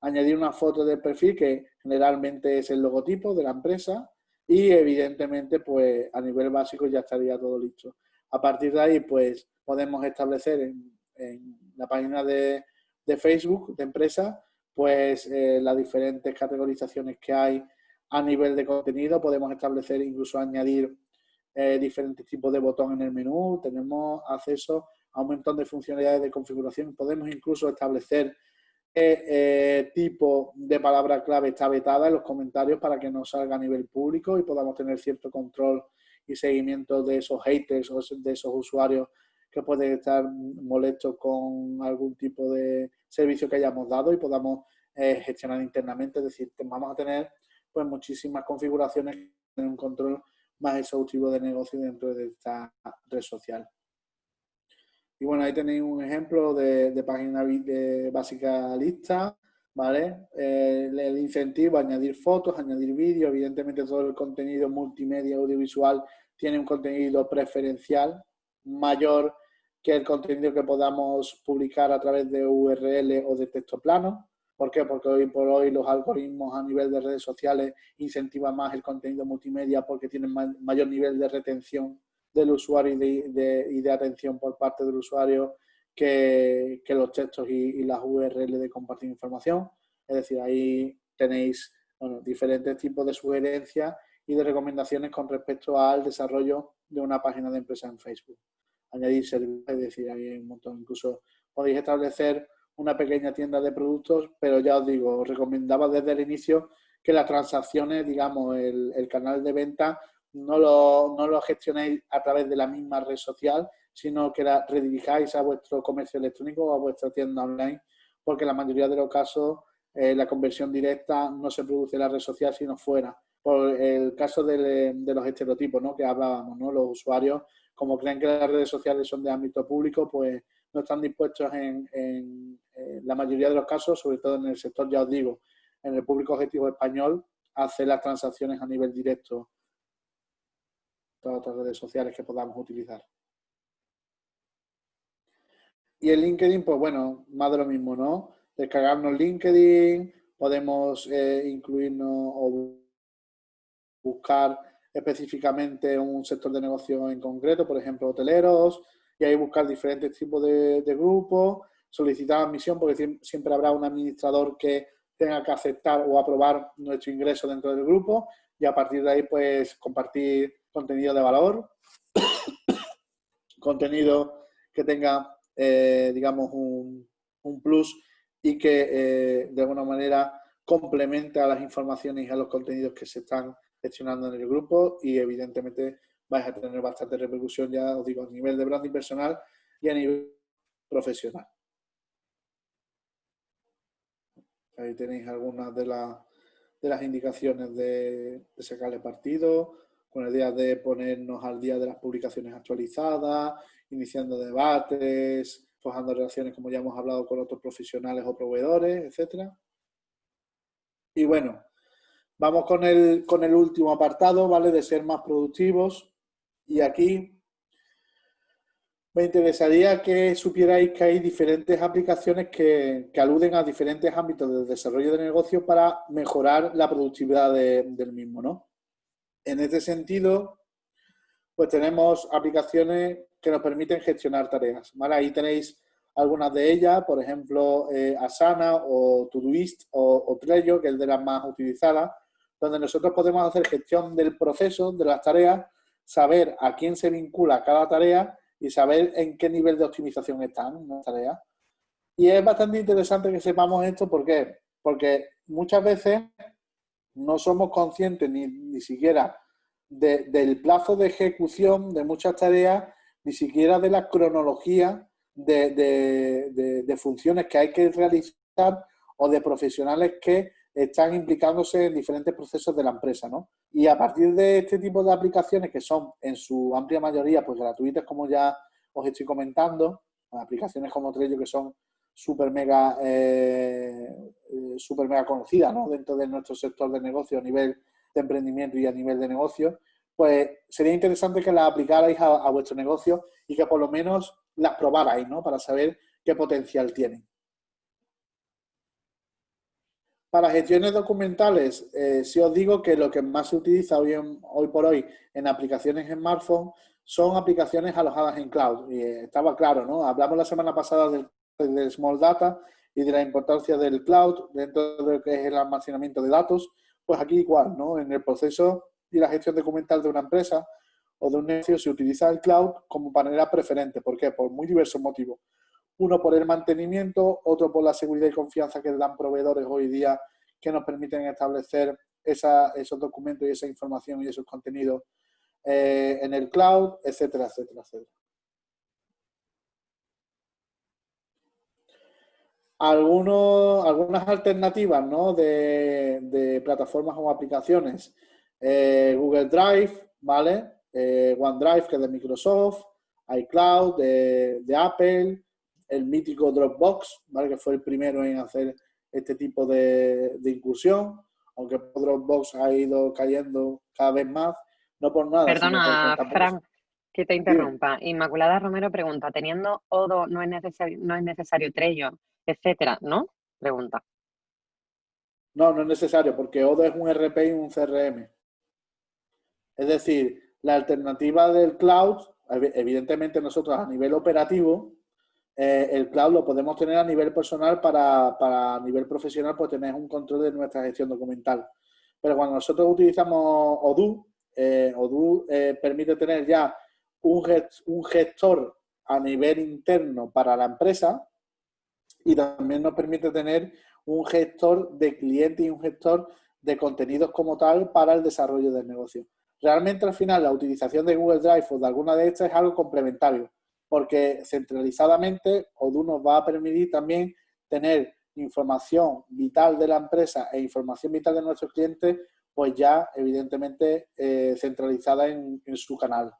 añadir una foto de perfil que generalmente es el logotipo de la empresa y evidentemente pues a nivel básico ya estaría todo listo. A partir de ahí pues podemos establecer en, la página de, Facebook de empresa pues eh, las diferentes categorizaciones que hay a nivel de contenido. Podemos establecer incluso añadir eh, diferentes tipos de botón en el menú. Tenemos acceso a un montón de funcionalidades de configuración. Podemos incluso establecer eh, tipo de palabra clave está vetada en los comentarios para que no salga a nivel público y podamos tener cierto control y seguimiento de esos haters o de esos usuarios que pueden estar molestos con algún tipo de servicio que hayamos dado y podamos eh, gestionar internamente. Es decir, vamos a tener pues muchísimas configuraciones en un control más exhaustivo de negocio dentro de esta red social. Y bueno, ahí tenéis un ejemplo de, página de básica lista, ¿vale? Eh, el incentivo, añadir fotos, añadir vídeos, evidentemente todo el contenido multimedia audiovisual tiene un contenido preferencial mayor que el contenido que podamos publicar a través de URL o de texto plano. ¿Por qué? Porque hoy por hoy los algoritmos a nivel de redes sociales incentivan más el contenido multimedia porque tienen mayor nivel de retención del usuario y de, atención por parte del usuario que, los textos y, las URL de compartir información. Es decir, ahí tenéis diferentes tipos de sugerencias y de recomendaciones con respecto al desarrollo de una página de empresa en Facebook. Añadir servicios, es decir, hay un montón. Incluso podéis establecer una pequeña tienda de productos, pero ya os digo, os recomendaba desde el inicio que las transacciones, digamos, el, el canal de venta no lo, no lo gestionéis a través de la misma red social, sino que la redirijáis a vuestro comercio electrónico o a vuestra tienda online, porque en la mayoría de los casos eh, la conversión directa no se produce en la red social, sino fuera. Por el caso de, los estereotipos ¿no? que hablábamos, ¿no? los usuarios, como creen que las redes sociales son de ámbito público, pues no están dispuestos en, en la mayoría de los casos, sobre todo en el sector, ya os digo, en el público objetivo español, a hacer las transacciones a nivel directo otras redes sociales que podamos utilizar. Y el LinkedIn, pues bueno, más de lo mismo, ¿no? Descargarnos LinkedIn, podemos eh, incluirnos o buscar específicamente un sector de negocio en concreto, por ejemplo, hoteleros, y ahí buscar diferentes tipos de, grupos, solicitar admisión porque siempre habrá un administrador que tenga que aceptar o aprobar nuestro ingreso dentro del grupo y a partir de ahí pues compartir contenido de valor, contenido que tenga eh, digamos un, plus y que eh, de alguna manera complemente a las informaciones y a los contenidos que se están gestionando en el grupo y evidentemente vais a tener bastante repercusión, ya os digo, a nivel de branding personal y a nivel profesional. Ahí tenéis algunas de, de las indicaciones de, de, sacarle partido, con la idea de ponernos al día de las publicaciones actualizadas, iniciando debates, forjando relaciones como ya hemos hablado con otros profesionales o proveedores, etcétera. Y bueno, vamos con el, con el último apartado, ¿vale? De ser más productivos. Y aquí me interesaría que supierais que hay diferentes aplicaciones que, aluden a diferentes ámbitos del desarrollo de negocio para mejorar la productividad del mismo, ¿no? En este sentido, pues tenemos aplicaciones que nos permiten gestionar tareas, ¿vale? Ahí tenéis algunas de ellas, por ejemplo, eh, Asana o Todoist o, o Trello, que es de las más utilizadas, donde nosotros podemos hacer gestión del proceso, de las tareas, saber a quién se vincula cada tarea y saber en qué nivel de optimización están las tareas. Y es bastante interesante que sepamos esto, ¿por qué? Porque muchas veces no somos conscientes ni, ni siquiera del plazo de ejecución de muchas tareas, ni siquiera de la cronología de, funciones que hay que realizar o de profesionales que están implicándose en diferentes procesos de la empresa, ¿no? Y a partir de este tipo de aplicaciones que son en su amplia mayoría pues gratuitas, como ya os estoy comentando, aplicaciones como Trello que son súper mega, eh, eh, super mega conocidas ¿no? dentro de nuestro sector de negocio a nivel de emprendimiento y a nivel de negocio, pues sería interesante que las aplicarais a, a vuestro negocio y que por lo menos las probarais, ¿no? Para saber qué potencial tienen. Para gestiones documentales, eh, si os digo que lo que más se utiliza hoy, hoy por hoy en aplicaciones en smartphone son aplicaciones alojadas en cloud. Y estaba claro, ¿no? Hablamos la semana pasada del, del, Small Data y de la importancia del cloud dentro de lo que es el almacenamiento de datos. Pues aquí igual, ¿no? En el proceso y la gestión documental de una empresa, o de un negocio se utiliza el cloud como manera preferente. ¿Por qué? Por muy diversos motivos. Uno por el mantenimiento, otro por la seguridad y confianza que dan proveedores hoy día que nos permiten establecer esos documentos y esa información y esos contenidos eh, en el cloud, etcétera, etcétera, etcétera. Algunos, algunas alternativas ¿no? de, plataformas o aplicaciones. Eh, Google Drive, ¿vale? Eh, OneDrive, que es de Microsoft, iCloud, de, Apple, el mítico Dropbox, ¿vale? que fue el primero en hacer este tipo de, incursión, aunque Dropbox ha ido cayendo cada vez más, no por nada. Perdona, Frank, que te interrumpa. Inmaculada Romero pregunta, teniendo Odo no es necesario, no es necesario Trello, etcétera, ¿no? Pregunta. No, no es necesario, porque Odo es un RP y un CRM. Es decir, la alternativa del cloud, evidentemente nosotros a nivel operativo, eh, el cloud lo podemos tener a nivel personal para, para nivel profesional, pues tener un control de nuestra gestión documental. Pero cuando nosotros utilizamos Odoo, eh, eh, permite tener ya un, un gestor a nivel interno para la empresa y también nos permite tener un gestor de clientes y un gestor de contenidos como tal para el desarrollo del negocio realmente al final la utilización de Google Drive o de alguna de estas es algo complementario, porque centralizadamente Odoo nos va a permitir también tener información vital de la empresa e información vital de nuestros clientes, pues ya evidentemente eh, centralizada en, su canal,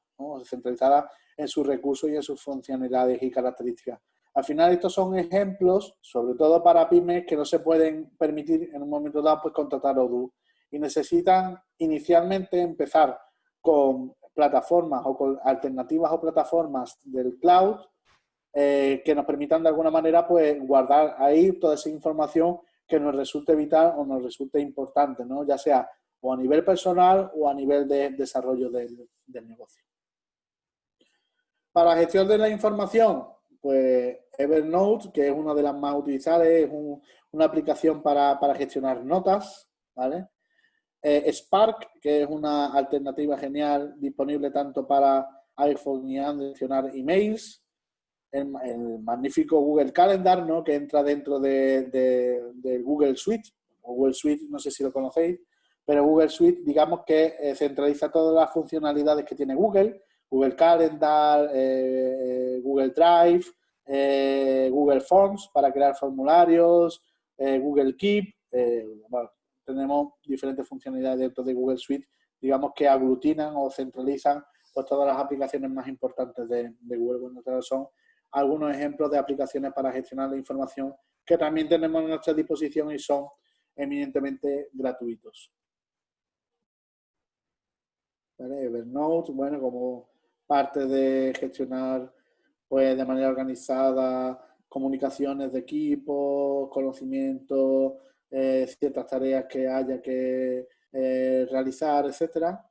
centralizada en sus recursos y en sus funcionalidades y características. Al final estos son ejemplos, sobre todo para pymes, que no se pueden permitir en un momento dado pues contratar Odoo y necesitan inicialmente empezar con plataformas o con alternativas o plataformas del cloud eh, que nos permitan de alguna manera pues guardar ahí toda esa información que nos resulte vital o nos resulte importante, ¿no? ya sea o a nivel personal o a nivel de desarrollo del, negocio. Para gestión de la información, pues Evernote, que es una de las más utilizadas, es una aplicación para, gestionar notas, ¿vale? Eh, Spark, que es una alternativa genial, disponible tanto para iPhone y Android, gestionar emails. El, magnífico Google Calendar, ¿no? Que entra dentro de, Google Suite. Google Suite, no sé si lo conocéis, pero Google Suite, digamos que eh, centraliza todas las funcionalidades que tiene Google, Google Calendar, eh, Google Drive, eh, Google Forms para crear formularios, Google Keep, tenemos diferentes funcionalidades dentro de Google Suite, digamos que aglutinan o centralizan pues, todas las aplicaciones más importantes de, Google. Bueno, son algunos ejemplos de aplicaciones para gestionar la información que también tenemos a nuestra disposición y son eminentemente gratuitos. Evernote, bueno, como parte de gestionar pues de manera organizada comunicaciones de equipo, conocimiento, eh, ciertas tareas que haya que eh, realizar, etcétera.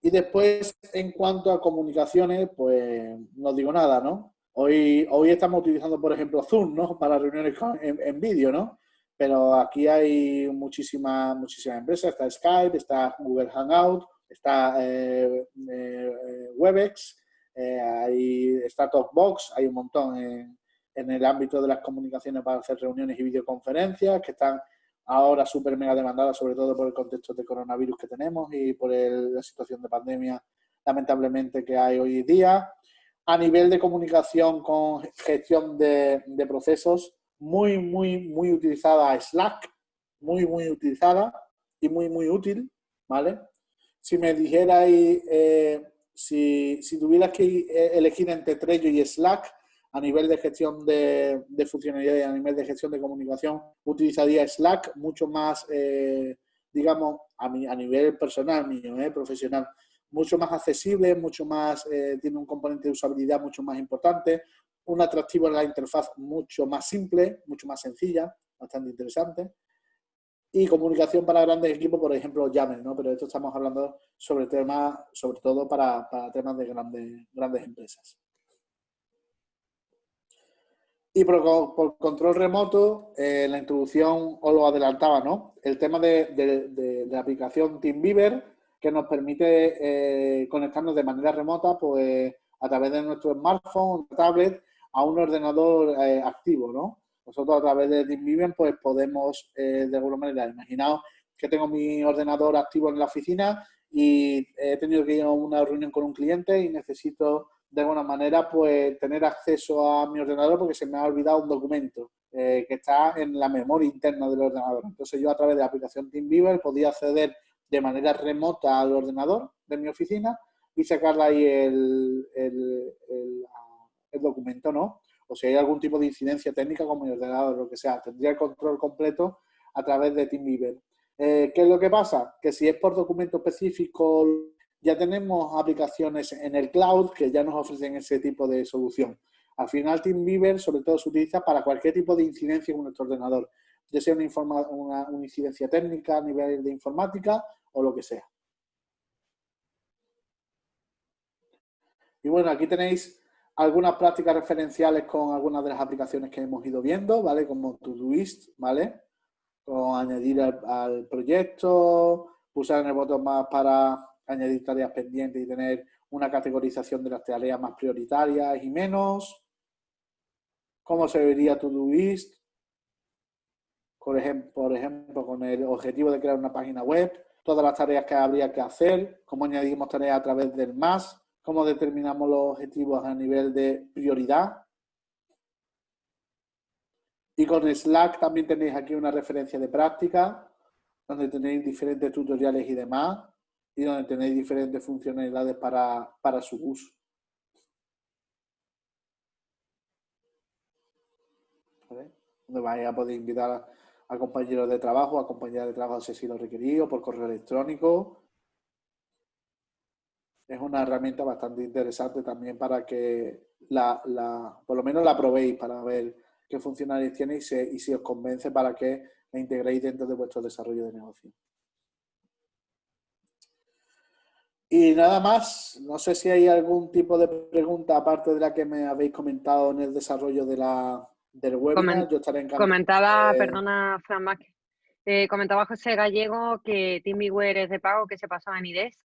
Y después, en cuanto a comunicaciones, pues no digo nada, ¿no? Hoy, hoy estamos utilizando, por ejemplo, Zoom, ¿no? Para reuniones en, en vídeo, ¿no? Pero aquí hay muchísimas, muchísimas empresas. Está Skype, está Google Hangout, está eh, eh, Webex, eh, hay, está Talkbox, hay un montón en, el ámbito de las comunicaciones para hacer reuniones y videoconferencias que están ahora súper mega demandadas, sobre todo por el contexto de coronavirus que tenemos y por la situación de pandemia, lamentablemente, que hay hoy día. A nivel de comunicación con gestión de, de procesos, muy, muy, muy utilizada Slack, muy, muy utilizada y muy, muy útil, ¿vale? Si me dijerais, eh, si, tuvieras que eh, elegir entre Trello y Slack a nivel de gestión de, de funcionalidades, a nivel de gestión de comunicación, utilizaría Slack mucho más, eh, digamos, a, nivel personal mío, profesional, mucho más accesible, mucho más, tiene un componente de usabilidad mucho más importante, un atractivo en la interfaz mucho más simple, mucho más sencilla, bastante interesante y comunicación para grandes equipos, por ejemplo, llamen, ¿no? Pero esto estamos hablando sobre temas, sobre todo para, temas de grandes, grandes empresas. Y por, control remoto, eh, la introducción os lo adelantaba, ¿no? El tema de, la aplicación TeamViewer, que nos permite eh, conectarnos de manera remota, pues a través de nuestro smartphone, tablet, a un ordenador eh, activo, ¿no? Nosotros a través de TeamViewer pues podemos, eh, de alguna manera, imaginaos que tengo mi ordenador activo en la oficina y he tenido que ir a una reunión con un cliente y necesito de alguna manera pues tener acceso a mi ordenador porque se me ha olvidado un documento eh, que está en la memoria interna del ordenador. Entonces yo a través de la aplicación TeamViewer podía acceder de manera remota al ordenador de mi oficina y sacarle ahí el, el, el documento, ¿no? O si hay algún tipo de incidencia técnica como mi ordenador o lo que sea, tendría el control completo a través de TeamViewer. Eh, ¿Qué es lo que pasa? Que si es por documento específico, ya tenemos aplicaciones en el cloud que ya nos ofrecen ese tipo de solución. Al final, TeamViewer sobre todo se utiliza para cualquier tipo de incidencia en nuestro ordenador, ya sea una, una incidencia técnica a nivel de informática o lo que sea. Y bueno, aquí tenéis algunas prácticas referenciales con algunas de las aplicaciones que hemos ido viendo, ¿vale? Como Todoist, ¿vale? Con añadir al, proyecto, pulsar en el botón más para añadir tareas pendientes y tener una categorización de las tareas más prioritarias y menos. ¿Cómo se vería Todoist? Por ejemplo, por ejemplo, con el objetivo de crear una página web, todas las tareas que habría que hacer, cómo añadimos tareas a través del más, cómo determinamos los objetivos a nivel de prioridad. Y con Slack también tenéis aquí una referencia de práctica, donde tenéis diferentes tutoriales y demás, y donde tenéis diferentes funcionalidades para, su uso. Donde vais a poder invitar a, compañeros de trabajo, a compañeras de trabajo si lo requerido, por correo electrónico, es una herramienta bastante interesante también para que la, por lo menos la probéis para ver qué funcionalidades tiene y, si os convence para que la integréis dentro de vuestro desarrollo de negocio. Y nada más, no sé si hay algún tipo de pregunta aparte de la que me habéis comentado en el desarrollo de la, del webinar. Yo estaré encantado. Comentaba, perdona, Fran eh, comentaba José Gallego que TeamViewer es de pago, que se pasó a Nidesk.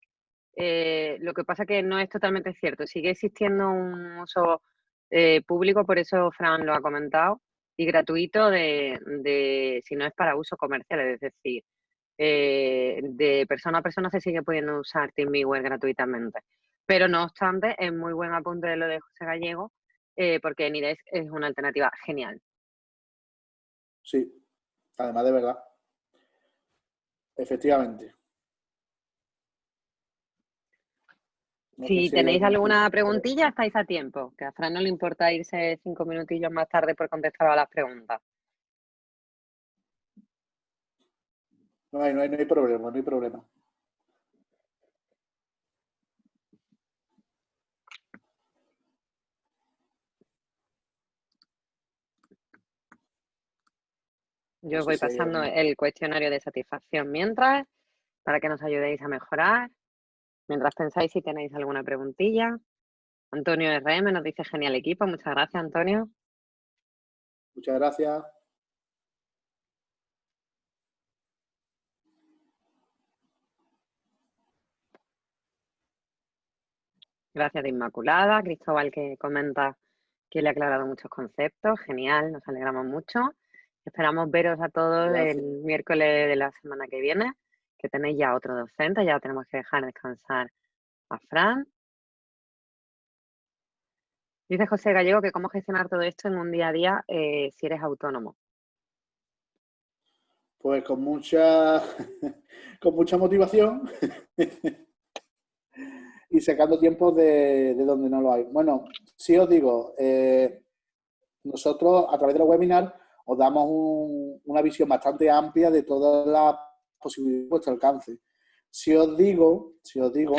Eh, lo que pasa que no es totalmente cierto. Sigue existiendo un uso eh, público, por eso Fran lo ha comentado, y gratuito de, de, si no es para uso comercial, es decir, eh, de persona a persona se sigue pudiendo usar TeamViewer gratuitamente. Pero no obstante, es muy buen apunte de lo de José Gallego, eh, porque Nidesk es una alternativa genial. Sí, además de verdad. Efectivamente. Si tenéis alguna preguntilla, estáis a tiempo, que a Fran no le importa irse cinco minutillos más tarde por contestar a las preguntas. No hay, no hay, no hay problema, no hay problema. Yo os voy pasando el cuestionario de satisfacción mientras, para que nos ayudéis a mejorar. Mientras pensáis si tenéis alguna preguntilla. Antonio RM nos dice genial equipo. Muchas gracias, Antonio. Muchas gracias. Gracias de Inmaculada, Cristóbal que comenta que le ha aclarado muchos conceptos, genial, nos alegramos mucho. Esperamos veros a todos el miércoles de la semana que viene, que tenéis ya otro docente, ya tenemos que dejar descansar a Fran. Dice José Gallego que cómo gestionar todo esto en un día a día eh, si eres autónomo. Pues con mucha, con mucha motivación y sacando tiempo de, donde no lo hay. Bueno, si os digo, eh, nosotros a través de los webinar os damos una visión bastante amplia de todas las posibilidades de vuestro alcance. Si os digo, si os digo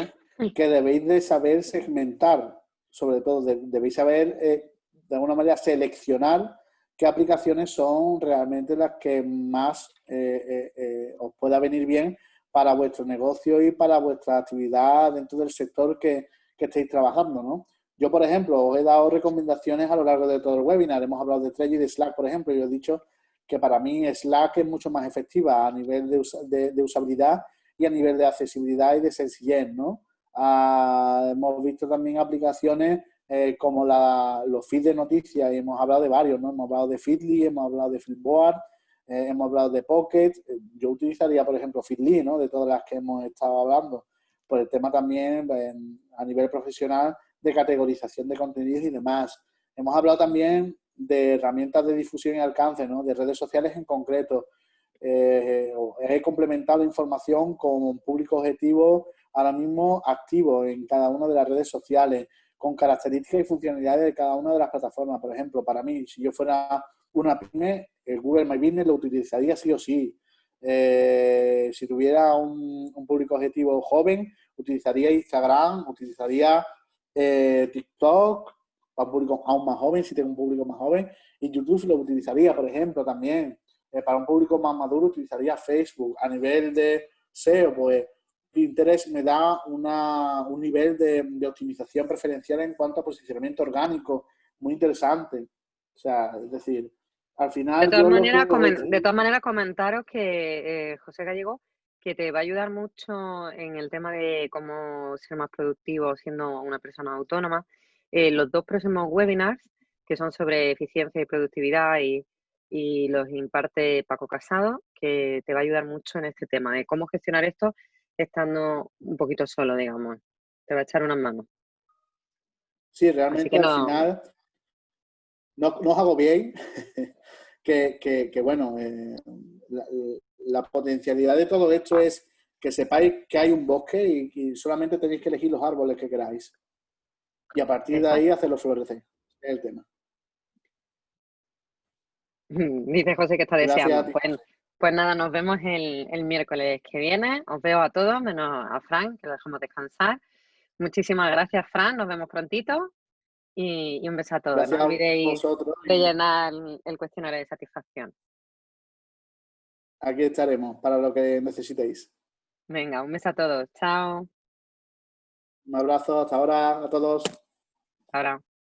que debéis de saber segmentar, sobre todo debéis saber eh, de alguna manera seleccionar qué aplicaciones son realmente las que más eh, os pueda venir bien para vuestro negocio y para vuestra actividad dentro del sector que, que estéis trabajando, ¿no? Yo, por ejemplo, os he dado recomendaciones a lo largo de todo el webinar. Hemos hablado de Trello y de Slack, por ejemplo, y os he dicho que para mí Slack es mucho más efectiva a nivel de, de, usabilidad y a nivel de accesibilidad y de sencillez, ¿no? Ah, hemos visto también aplicaciones eh, como la, los feeds de noticias y hemos hablado de varios, ¿no? Hemos hablado de Feedly, hemos hablado de Flipboard, eh, hemos hablado de Pocket, eh, yo utilizaría, por ejemplo, Feedly, ¿no? De todas las que hemos estado hablando, por el tema también a nivel profesional de categorización de contenidos y demás. Hemos hablado también de herramientas de difusión y alcance, ¿no? De redes sociales en concreto. Eh, he complementado la información con público objetivo ahora mismo activo en cada una de las redes sociales, con características y funcionalidades de cada una de las plataformas. Por ejemplo, para mí, si yo fuera una pyme, el Google My Business lo utilizaría sí o sí. Eh, si tuviera un, público objetivo joven, utilizaría Instagram, utilizaría eh, TikTok para un público aún más joven, si tengo un público más joven, y YouTube lo utilizaría, por ejemplo, también. Eh, para un público más maduro utilizaría Facebook. A nivel de SEO, pues Pinterest me da una, un nivel de, de optimización preferencial en cuanto a posicionamiento orgánico muy interesante. O sea, es decir, al final... De todas, maneras, de todas maneras, comentaros que eh, José Gallego, que te va a ayudar mucho en el tema de cómo ser más productivo siendo una persona autónoma. Eh, los dos próximos webinars, que son sobre eficiencia y productividad y, y los imparte Paco Casado, que te va a ayudar mucho en este tema de cómo gestionar esto estando un poquito solo, digamos. Te va a echar unas manos. Sí, realmente al final no, no os hago bien que, bueno, eh, la, potencialidad de todo esto es que sepáis que hay un bosque y, solamente tenéis que elegir los árboles que queráis. Y a partir de ahí hacerlo florecer. Es el tema. Dice José que está deseando. Pues, pues, nada, nos vemos el, el, miércoles que viene. Os veo a todos, menos a Fran, que lo dejamos descansar. Muchísimas gracias, Fran. Nos vemos prontito. Y, un beso a todos. no olvidéis rellenar el cuestionario de satisfacción. Aquí estaremos para lo que necesitéis. Venga, un beso a todos. Chao. Un abrazo, hasta ahora a todos. Ahora.